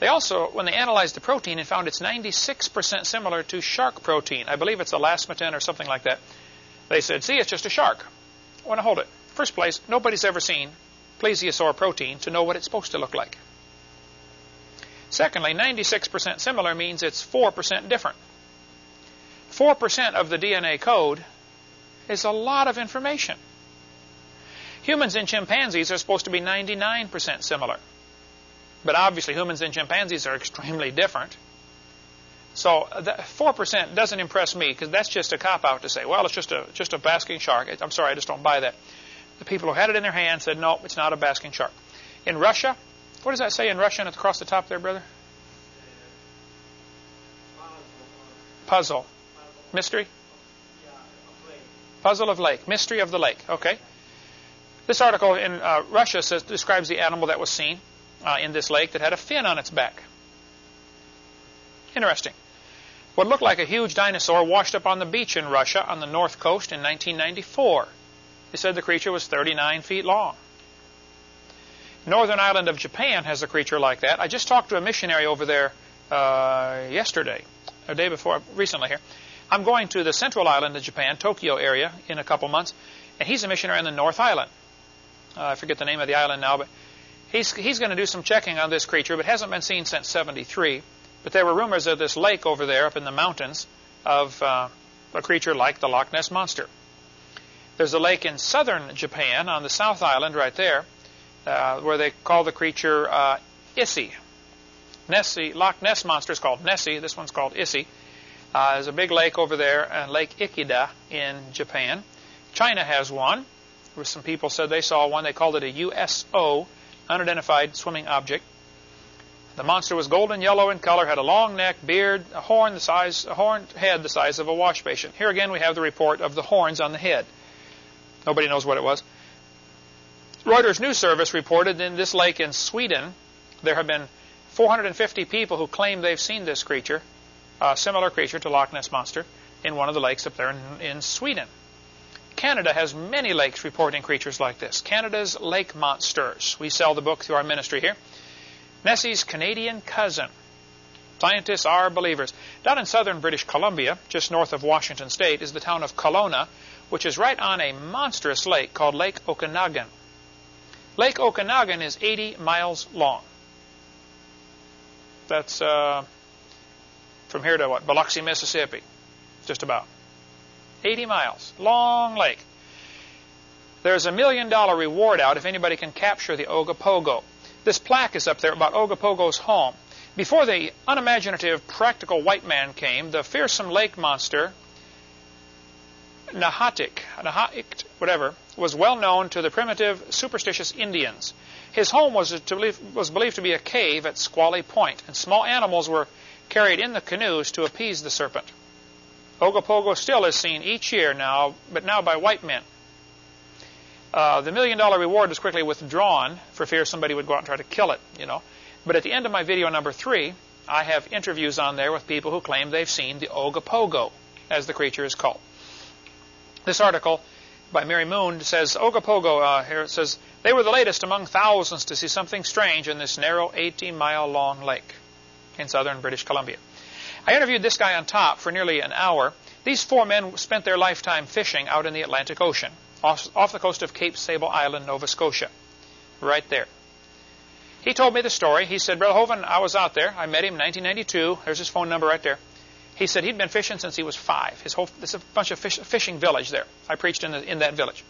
They also, when they analyzed the protein and found it's 96% similar to shark protein, I believe it's elasmatin or something like that, they said, see, it's just a shark. I want to hold it. First place, nobody's ever seen plesiosaur protein to know what it's supposed to look like. Secondly, 96% similar means it's 4% different. 4% of the DNA code is a lot of information. Humans and chimpanzees are supposed to be 99% similar. But obviously humans and chimpanzees are extremely different. So 4% doesn't impress me because that's just a cop-out to say, well, it's just a, just a basking shark. I'm sorry, I just don't buy that. The people who had it in their hands said, no, it's not a basking shark. In Russia, what does that say in Russian across the top there, brother? Puzzle. Mystery? Puzzle of lake. Mystery of the lake. Okay. This article in uh, Russia says, describes the animal that was seen uh, in this lake that had a fin on its back. Interesting. What looked like a huge dinosaur washed up on the beach in Russia on the north coast in 1994. They said the creature was 39 feet long. Northern island of Japan has a creature like that. I just talked to a missionary over there uh, yesterday, a day before, recently here. I'm going to the central island of Japan, Tokyo area, in a couple months, and he's a missionary on the North Island. Uh, I forget the name of the island now, but he's he's going to do some checking on this creature, but hasn't been seen since '73. But there were rumors of this lake over there, up in the mountains, of uh, a creature like the Loch Ness monster. There's a lake in southern Japan on the South Island, right there, uh, where they call the creature uh, Issy. Nessie, Loch Ness monster is called Nessie. This one's called Issy. Uh, there's a big lake over there, uh, Lake Ikeda in Japan. China has one. Some people said they saw one. They called it a USO, unidentified swimming object. The monster was golden yellow in color, had a long neck, beard, a horn the size, a horned head the size of a wash basin. Here again we have the report of the horns on the head. Nobody knows what it was. Reuters News Service reported in this lake in Sweden there have been 450 people who claim they've seen this creature, a similar creature to Loch Ness monster, in one of the lakes up there in, in Sweden. Canada has many lakes reporting creatures like this. Canada's lake monsters. We sell the book through our ministry here. Nessie's Canadian cousin. Scientists are believers. Down in southern British Columbia, just north of Washington State, is the town of Kelowna, which is right on a monstrous lake called Lake Okanagan. Lake Okanagan is 80 miles long. That's uh, from here to what? Biloxi, Mississippi. Just about. 80 miles. Long lake. There's a million dollar reward out if anybody can capture the Ogopogo. This plaque is up there about Ogopogo's home. Before the unimaginative, practical white man came, the fearsome lake monster, Nahatik, Nahaik, whatever, was well known to the primitive, superstitious Indians. His home was, believe, was believed to be a cave at Squally Point, and small animals were carried in the canoes to appease the serpent. Ogopogo still is seen each year now, but now by white men. Uh, the million dollar reward was quickly withdrawn for fear somebody would go out and try to kill it, you know. But at the end of my video number three, I have interviews on there with people who claim they've seen the Ogopogo, as the creature is called. This article by Mary Moon says Ogopogo, uh, here it says, they were the latest among thousands to see something strange in this narrow 18 mile long lake in southern British Columbia. I interviewed this guy on top for nearly an hour. These four men spent their lifetime fishing out in the Atlantic Ocean off, off the coast of Cape Sable Island, Nova Scotia. Right there. He told me the story. He said, Brother I was out there. I met him in 1992. There's his phone number right there. He said he'd been fishing since he was five. His whole, there's a bunch of fish, fishing village there. I preached in, the, in that village.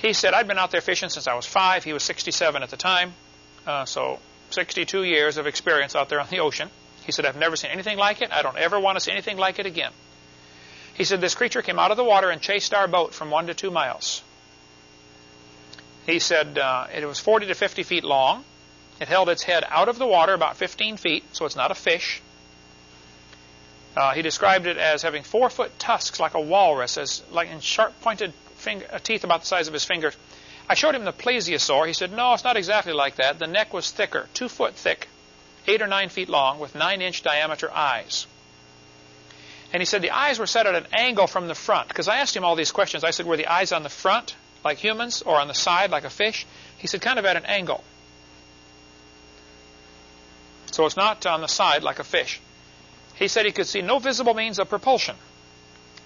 He said, I'd been out there fishing since I was five. He was 67 at the time. Uh, so 62 years of experience out there on the ocean. He said, I've never seen anything like it. I don't ever want to see anything like it again. He said this creature came out of the water and chased our boat from one to two miles. He said uh, it was 40 to 50 feet long. It held its head out of the water about 15 feet, so it's not a fish. Uh, he described it as having four foot tusks like a walrus, as like in sharp pointed finger, uh, teeth about the size of his fingers. I showed him the plesiosaur. He said, no, it's not exactly like that. The neck was thicker, two foot thick, eight or nine feet long, with nine inch diameter eyes. And he said the eyes were set at an angle from the front. Because I asked him all these questions. I said, were the eyes on the front, like humans, or on the side, like a fish? He said, kind of at an angle. So it's not on the side, like a fish. He said he could see no visible means of propulsion.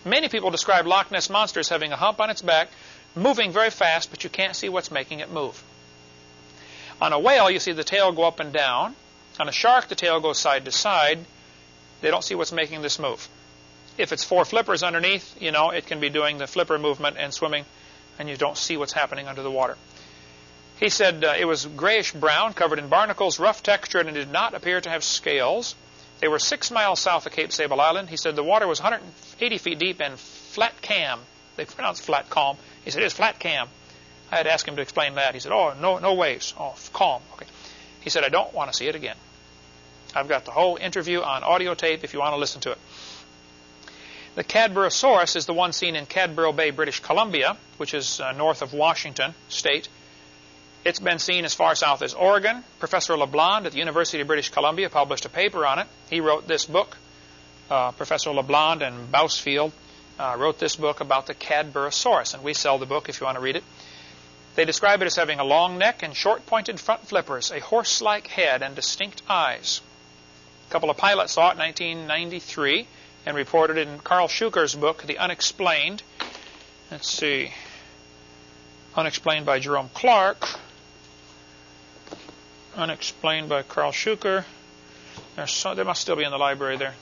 Many people describe Loch Ness Monster as having a hump on its back, moving very fast, but you can't see what's making it move. On a whale, you see the tail go up and down. On a shark, the tail goes side to side. They don't see what's making this move. If it's four flippers underneath, you know, it can be doing the flipper movement and swimming, and you don't see what's happening under the water. He said uh, it was grayish brown, covered in barnacles, rough textured, and did not appear to have scales. They were six miles south of Cape Sable Island. He said the water was 180 feet deep and flat cam. They pronounce flat calm. He said it's flat cam. I had asked him to explain that. He said, oh, no, no waves. Oh, calm. Okay. He said, I don't want to see it again. I've got the whole interview on audio tape if you want to listen to it. The Cadborosaurus is the one seen in Cadboro Bay, British Columbia, which is uh, north of Washington State. It's been seen as far south as Oregon. Professor LeBlond at the University of British Columbia published a paper on it. He wrote this book, uh, Professor LeBlond and Bousfield uh, wrote this book about the Cadborosaurus, and we sell the book if you want to read it. They describe it as having a long neck and short pointed front flippers, a horse like head, and distinct eyes. A couple of pilots saw it in 1993 and reported in Karl Shuker's book, The Unexplained. Let's see. Unexplained by Jerome Clark. Unexplained by Karl Shuker. So, they must still be in the library there.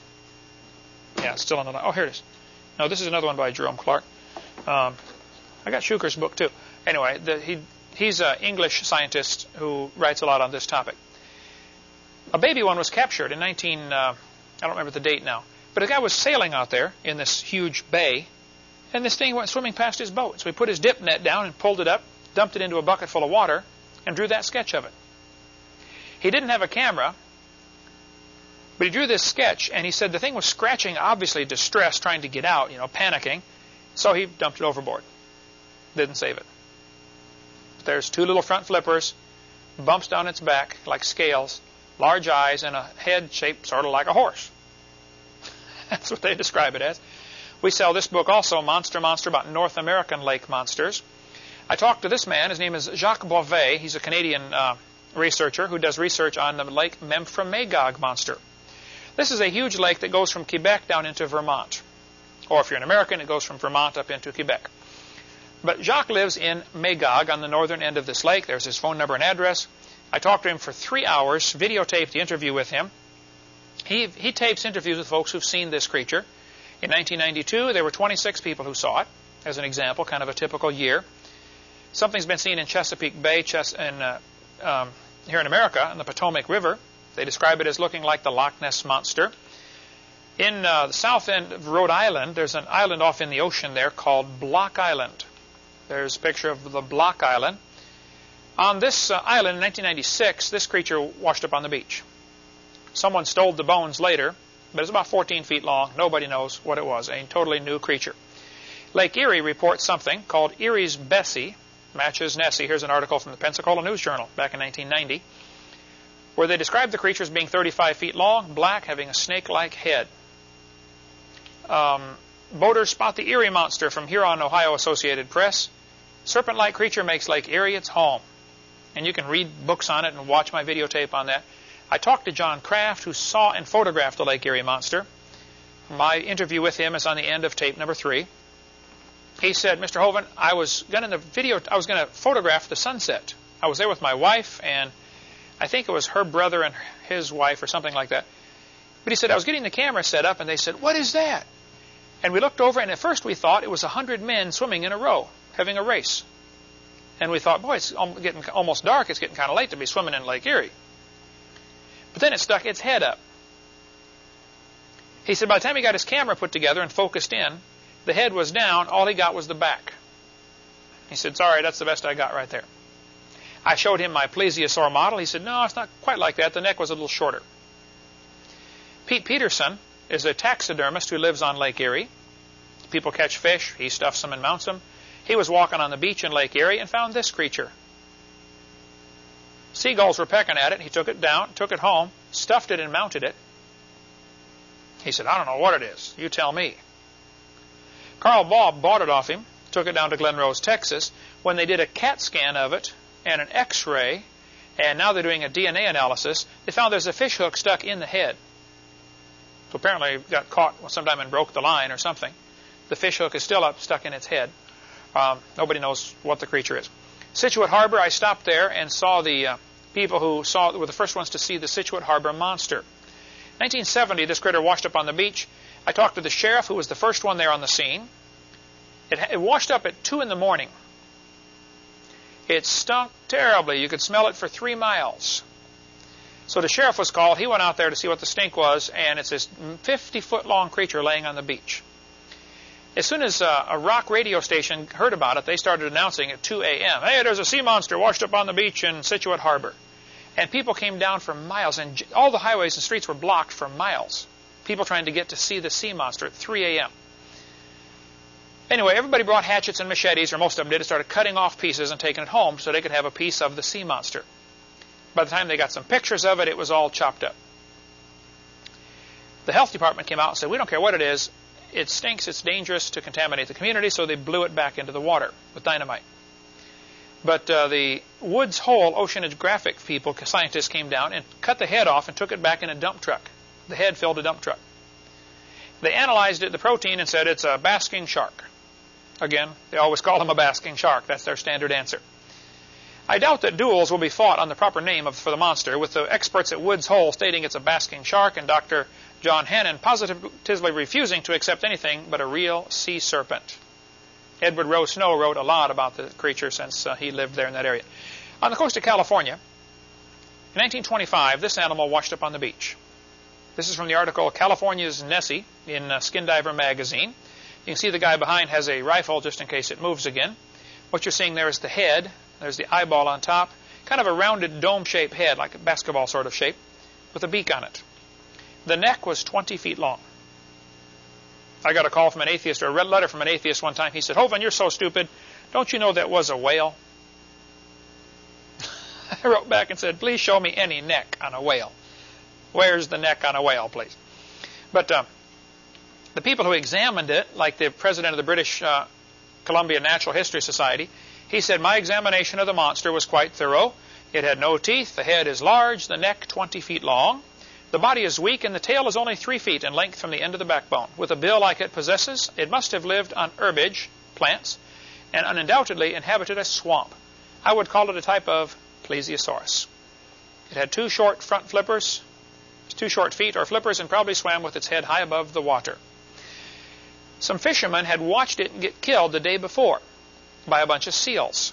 Yeah, it's still in the library. Oh, here it is. No, this is another one by Jerome Clark. Um, I got Shuker's book too. Anyway, the, he he's an English scientist who writes a lot on this topic. A baby one was captured in 19. Uh, I don't remember the date now, but a guy was sailing out there in this huge bay, and this thing went swimming past his boat. So he put his dip net down and pulled it up, dumped it into a bucket full of water, and drew that sketch of it. He didn't have a camera, but he drew this sketch, and he said the thing was scratching, obviously distressed, trying to get out, you know, panicking. So he dumped it overboard. Didn't save it. There's two little front flippers, bumps down its back like scales, large eyes, and a head shaped sort of like a horse. That's what they describe it as. We sell this book also, Monster Monster, about North American lake monsters. I talked to this man. His name is Jacques Boisvert. He's a Canadian uh, researcher who does research on the Lake Memphremagog monster. This is a huge lake that goes from Quebec down into Vermont. Or if you're an American, it goes from Vermont up into Quebec. But Jacques lives in Magog on the northern end of this lake. There's his phone number and address. I talked to him for three hours, videotaped the interview with him. He, he tapes interviews with folks who've seen this creature. In 1992, there were 26 people who saw it, as an example, kind of a typical year. Something's been seen in Chesapeake Bay, Ches- in, uh, um, here in America, in the Potomac River. They describe it as looking like the Loch Ness Monster. In uh, the south end of Rhode Island, there's an island off in the ocean there called Block Island. There's a picture of the Block Island. On this uh, island in 1996, this creature washed up on the beach. Someone stole the bones later, but it's about 14 feet long. Nobody knows what it was. A totally new creature. Lake Erie reports something called Erie's Bessie, matches Nessie. Here's an article from the Pensacola News Journal back in 1990 where they describe the creature as being 35 feet long, black, having a snake-like head. Um, boaters spot the Erie monster from Huron, Ohio Associated Press. Serpent-like creature makes Lake Erie its home. And you can read books on it and watch my videotape on that. I talked to John Kraft, who saw and photographed the Lake Erie monster. My interview with him is on the end of tape number three. He said, Mr. Hovind, I was going to video, I was going to photograph the sunset. I was there with my wife, and I think it was her brother and his wife or something like that. But he said, I was getting the camera set up, and they said, What is that? And we looked over, and at first we thought it was a hundred men swimming in a row, having a race. And we thought, boy, it's getting almost dark. It's getting kind of late to be swimming in Lake Erie. But then it stuck its head up. He said by the time he got his camera put together and focused in, the head was down. All he got was the back. He said, sorry, that's the best I got right there. I showed him my plesiosaur model. He said, no, it's not quite like that. The neck was a little shorter. Pete Peterson is a taxidermist who lives on Lake Erie. People catch fish. He stuffs them and mounts them. He was walking on the beach in Lake Erie and found this creature. Seagulls were pecking at it. He took it down, took it home, stuffed it, and mounted it. He said, I don't know what it is. You tell me. Carl Baugh bought it off him, took it down to Glen Rose, Texas. When they did a CAT scan of it, and an X-ray, and now they're doing a DNA analysis, they found there's a fish hook stuck in the head. So apparently it got caught sometime and broke the line or something. The fish hook is still up, stuck in its head. Um, nobody knows what the creature is. Scituate Harbor, I stopped there and saw the uh, people who saw were the first ones to see the Scituate Harbor monster. 1970, this critter washed up on the beach. I talked to the sheriff, who was the first one there on the scene. It, it washed up at 2 in the morning. It stunk terribly. You could smell it for three miles. So the sheriff was called. He went out there to see what the stink was, and it's this 50 foot long creature laying on the beach. As soon as uh, a rock radio station heard about it, they started announcing at 2 a.m. Hey, there's a sea monster washed up on the beach in Scituate Harbor. And people came down for miles, and all the highways and streets were blocked for miles. People trying to get to see the sea monster at 3 a.m. Anyway, everybody brought hatchets and machetes, or most of them did, and started cutting off pieces and taking it home so they could have a piece of the sea monster. By the time they got some pictures of it, it was all chopped up. The health department came out and said, we don't care what it is. It stinks. It's dangerous to contaminate the community. So they blew it back into the water with dynamite. But uh, the Woods Hole oceanographic people, scientists, came down and cut the head off and took it back in a dump truck. The head filled a dump truck. They analyzed it, the protein, and said it's a basking shark. Again, they always call them a basking shark. That's their standard answer. I doubt that duels will be fought on the proper name of, for the monster, with the experts at Woods Hole stating it's a basking shark and Dr. John Hannon positively refusing to accept anything but a real sea serpent. Edward Rowe Snow wrote a lot about the creature since uh, he lived there in that area. On the coast of California, in 1925, this animal washed up on the beach. This is from the article California's Nessie in uh, Skin Diver magazine. You can see the guy behind has a rifle just in case it moves again. What you're seeing there is the head. There's the eyeball on top. Kind of a rounded dome-shaped head, like a basketball sort of shape, with a beak on it. The neck was 20 feet long. I got a call from an atheist, or a red letter from an atheist one time. He said, Hovind, you're so stupid. Don't you know that was a whale? I wrote back and said, please show me any neck on a whale. Where's the neck on a whale, please? But uh, the people who examined it, like the president of the British uh, Columbia Natural History Society, he said, my examination of the monster was quite thorough. It had no teeth, the head is large, the neck 20 feet long. The body is weak and the tail is only three feet in length from the end of the backbone. With a bill like it possesses, it must have lived on herbage, plants, and undoubtedly inhabited a swamp. I would call it a type of plesiosaurus. It had two short front flippers, two short feet or flippers, and probably swam with its head high above the water. Some fishermen had watched it get killed the day before by a bunch of seals.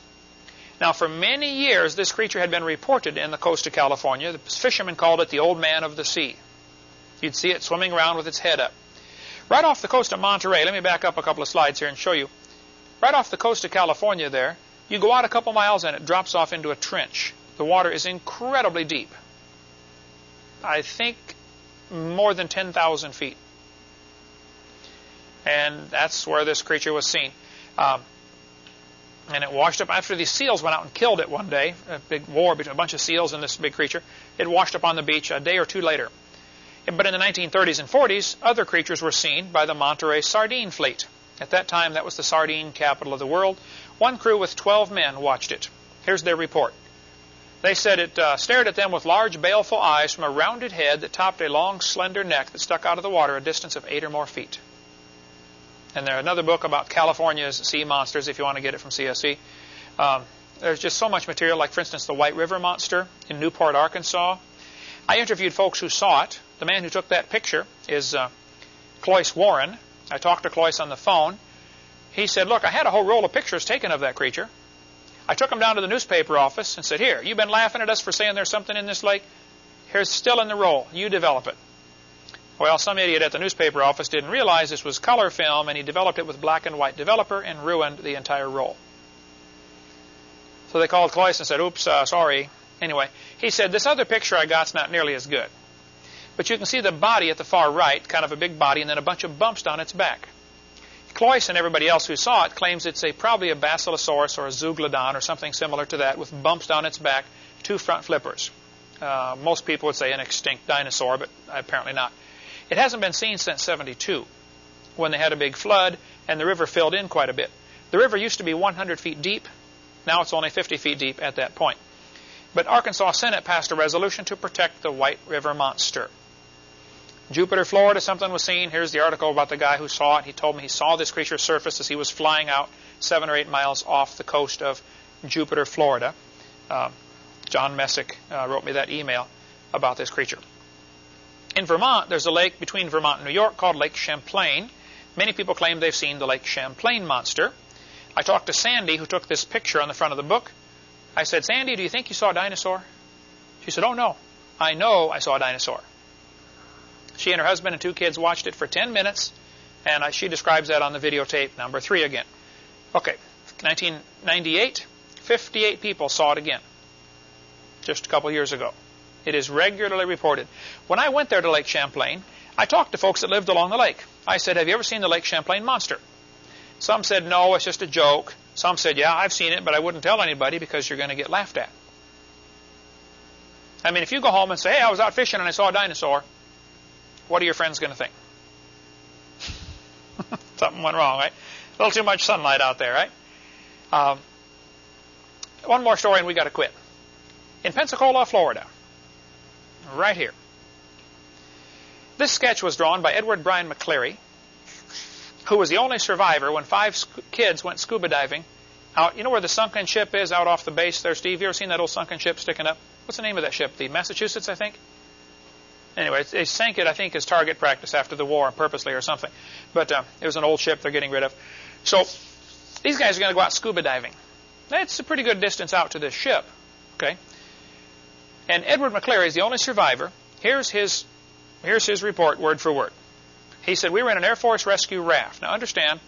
Now, for many years, this creature had been reported in the coast of California. The fishermen called it the Old Man of the Sea. You'd see it swimming around with its head up. Right off the coast of Monterey, let me back up a couple of slides here and show you. Right off the coast of California there, you go out a couple miles and it drops off into a trench. The water is incredibly deep. I think more than 10,000 feet. And that's where this creature was seen. Um, and it washed up after these seals went out and killed it one day. A big war between a bunch of seals and this big creature. It washed up on the beach a day or two later. But in the 1930s and 40s, other creatures were seen by the Monterey Sardine Fleet. At that time, that was the sardine capital of the world. One crew with 12 men watched it. Here's their report. They said it uh, stared at them with large, baleful eyes from a rounded head that topped a long, slender neck that stuck out of the water a distance of eight or more feet. And there's another book about California's sea monsters, if you want to get it from CSC. Um, there's just so much material, like, for instance, the White River Monster in Newport, Arkansas. I interviewed folks who saw it. The man who took that picture is uh, Cloyce Warren. I talked to Cloyce on the phone. He said, look, I had a whole roll of pictures taken of that creature. I took him down to the newspaper office and said, here, you've been laughing at us for saying there's something in this lake. Here's still in the roll. You develop it. Well, some idiot at the newspaper office didn't realize this was color film, and he developed it with black and white developer and ruined the entire roll. So they called Cloyce and said, oops, uh, sorry. Anyway, he said, this other picture I got's not nearly as good. But you can see the body at the far right, kind of a big body, and then a bunch of bumps down its back. Cloyce and everybody else who saw it claims it's a probably a Basilosaurus or a Zeuglodon or something similar to that with bumps down its back, two front flippers. Uh, most people would say an extinct dinosaur, but apparently not. It hasn't been seen since 72, when they had a big flood and the river filled in quite a bit. The river used to be 100 feet deep. Now it's only 50 feet deep at that point. But Arkansas Senate passed a resolution to protect the White River monster. Jupiter, Florida, something was seen. Here's the article about the guy who saw it. He told me he saw this creature surface as he was flying out seven or eight miles off the coast of Jupiter, Florida. Uh, John Messick uh, wrote me that email about this creature. In Vermont, there's a lake between Vermont and New York called Lake Champlain. Many people claim they've seen the Lake Champlain monster. I talked to Sandy, who took this picture on the front of the book. I said, Sandy, do you think you saw a dinosaur? She said, Oh, no. I know I saw a dinosaur. She and her husband and two kids watched it for 10 minutes, and I, she describes that on the videotape number three again. Okay, 1998, 58 people saw it again, just a couple years ago. It is regularly reported. When I went there to Lake Champlain, I talked to folks that lived along the lake. I said, have you ever seen the Lake Champlain monster? Some said, no, it's just a joke. Some said, yeah, I've seen it, but I wouldn't tell anybody because you're going to get laughed at. I mean, if you go home and say, hey, I was out fishing and I saw a dinosaur, what are your friends going to think? Something went wrong, right? A little too much sunlight out there, right? Um, one more story and we got to quit. In Pensacola, Florida, right here. This sketch was drawn by Edward Bryan McCleary, who was the only survivor when five kids went scuba diving out. You know where the sunken ship is out off the base there, Steve? You ever seen that old sunken ship sticking up? What's the name of that ship? The Massachusetts, I think? Anyway, they sank it, I think, as target practice after the war, purposely or something. But uh, it was an old ship they're getting rid of. So these guys are going to go out scuba diving. That's a pretty good distance out to this ship. Okay. And Edward McCleary is the only survivor. Here's his, here's his report, word for word. He said, We were in an Air Force rescue raft. Now, understand,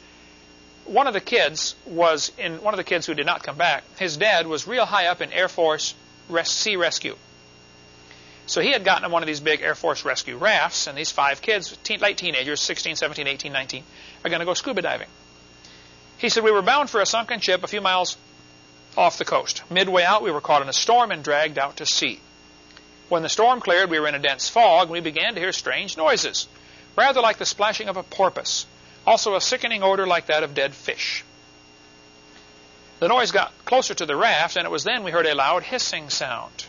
one of the kids was in one of the kids who did not come back. His dad was real high up in Air Force res sea rescue. So he had gotten on one of these big Air Force rescue rafts, and these five kids, teen, late teenagers, 16, 17, 18, 19, are going to go scuba diving. He said, We were bound for a sunken ship a few miles off the coast. Midway out, we were caught in a storm and dragged out to sea. When the storm cleared, we were in a dense fog, and we began to hear strange noises, rather like the splashing of a porpoise, also a sickening odor like that of dead fish. The noise got closer to the raft, and it was then we heard a loud hissing sound.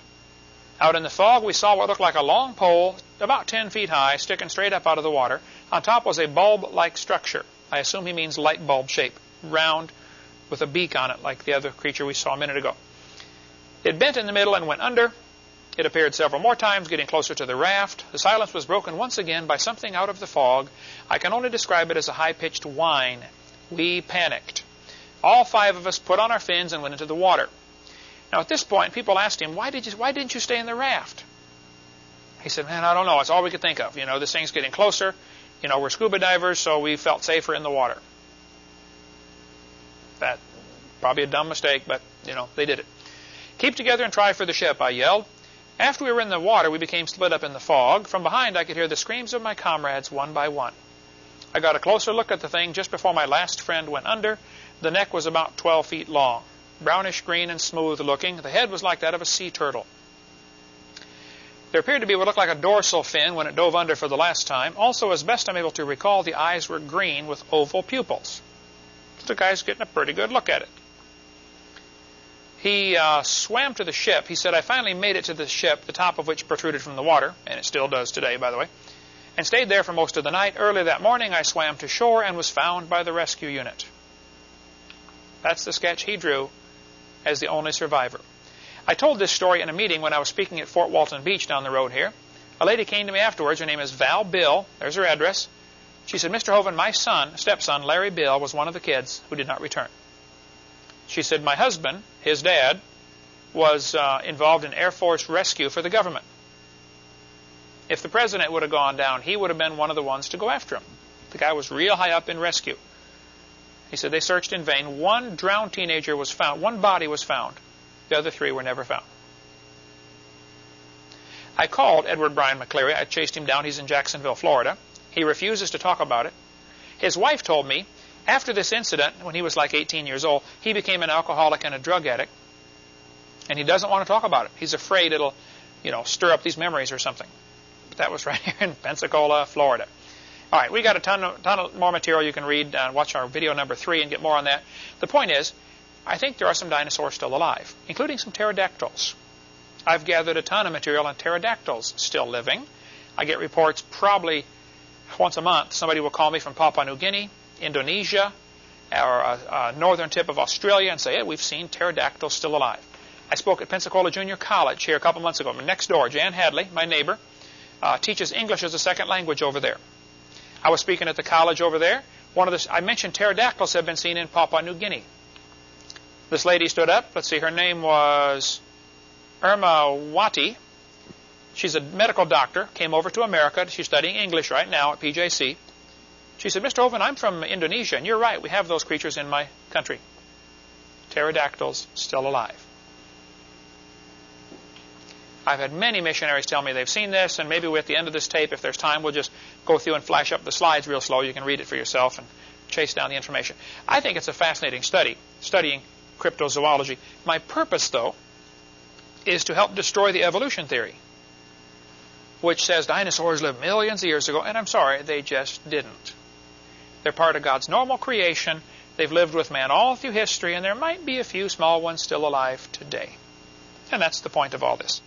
Out in the fog, we saw what looked like a long pole, about 10 feet high, sticking straight up out of the water. On top was a bulb-like structure. I assume he means light bulb shape, round, with a beak on it, like the other creature we saw a minute ago. It bent in the middle and went under. It appeared several more times, getting closer to the raft. The silence was broken once again by something out of the fog. I can only describe it as a high-pitched whine. We panicked. All five of us put on our fins and went into the water. Now, at this point, people asked him, why, did you, why didn't you stay in the raft? He said, man, I don't know. It's all we could think of. You know, this thing's getting closer. You know, we're scuba divers, so we felt safer in the water. That probably a dumb mistake, but, you know, they did it. Keep together and try for the ship, I yelled. After we were in the water, we became split up in the fog. From behind, I could hear the screams of my comrades one by one. I got a closer look at the thing just before my last friend went under. The neck was about 12 feet long, brownish green and smooth looking. The head was like that of a sea turtle. There appeared to be what looked like a dorsal fin when it dove under for the last time. Also, as best I'm able to recall, the eyes were green with oval pupils. The guy's getting a pretty good look at it. He uh, swam to the ship. He said, I finally made it to the ship, the top of which protruded from the water, and it still does today, by the way, and stayed there for most of the night. Early that morning, I swam to shore and was found by the rescue unit. That's the sketch he drew as the only survivor. I told this story in a meeting when I was speaking at Fort Walton Beach down the road here. A lady came to me afterwards. Her name is Val Bill. There's her address. She said, Mr. Hovind, my son, stepson, Larry Bill, was one of the kids who did not return. She said, my husband, his dad, was uh, involved in Air Force rescue for the government. If the president would have gone down, he would have been one of the ones to go after him. The guy was real high up in rescue. He said they searched in vain. One drowned teenager was found. One body was found. The other three were never found. I called Edward Bryan McCleary. I chased him down. He's in Jacksonville, Florida. He refuses to talk about it. His wife told me after this incident, when he was like 18 years old, he became an alcoholic and a drug addict. And he doesn't want to talk about it. He's afraid it'll, you know, stir up these memories or something. But that was right here in Pensacola, Florida. All right, we got a ton of, ton of more material you can read. Uh, watch our video number three and get more on that. The point is, I think there are some dinosaurs still alive, including some pterodactyls. I've gathered a ton of material on pterodactyls still living. I get reports probably once a month. Somebody will call me from Papua New Guinea, Indonesia, or a, a northern tip of Australia and say, hey, we've seen pterodactyls still alive. I spoke at Pensacola Junior College here a couple months ago. Next door, Jan Hadley, my neighbor, uh, teaches English as a second language over there. I was speaking at the college over there. One of the, I mentioned pterodactyls have been seen in Papua New Guinea. This lady stood up. Let's see, her name was Irma Wati. She's a medical doctor, came over to America. She's studying English right now at PJC. She said, Mr. Hovind, I'm from Indonesia, and you're right, we have those creatures in my country. Pterodactyls still alive. I've had many missionaries tell me they've seen this, and maybe at the end of this tape, if there's time, we'll just go through and flash up the slides real slow. You can read it for yourself and chase down the information. I think it's a fascinating study, studying cryptozoology. My purpose, though, is to help destroy the evolution theory. which says dinosaurs lived millions of years ago, and I'm sorry, they just didn't. They're part of God's normal creation. They've lived with man all through history, and there might be a few small ones still alive today. And that's the point of all this.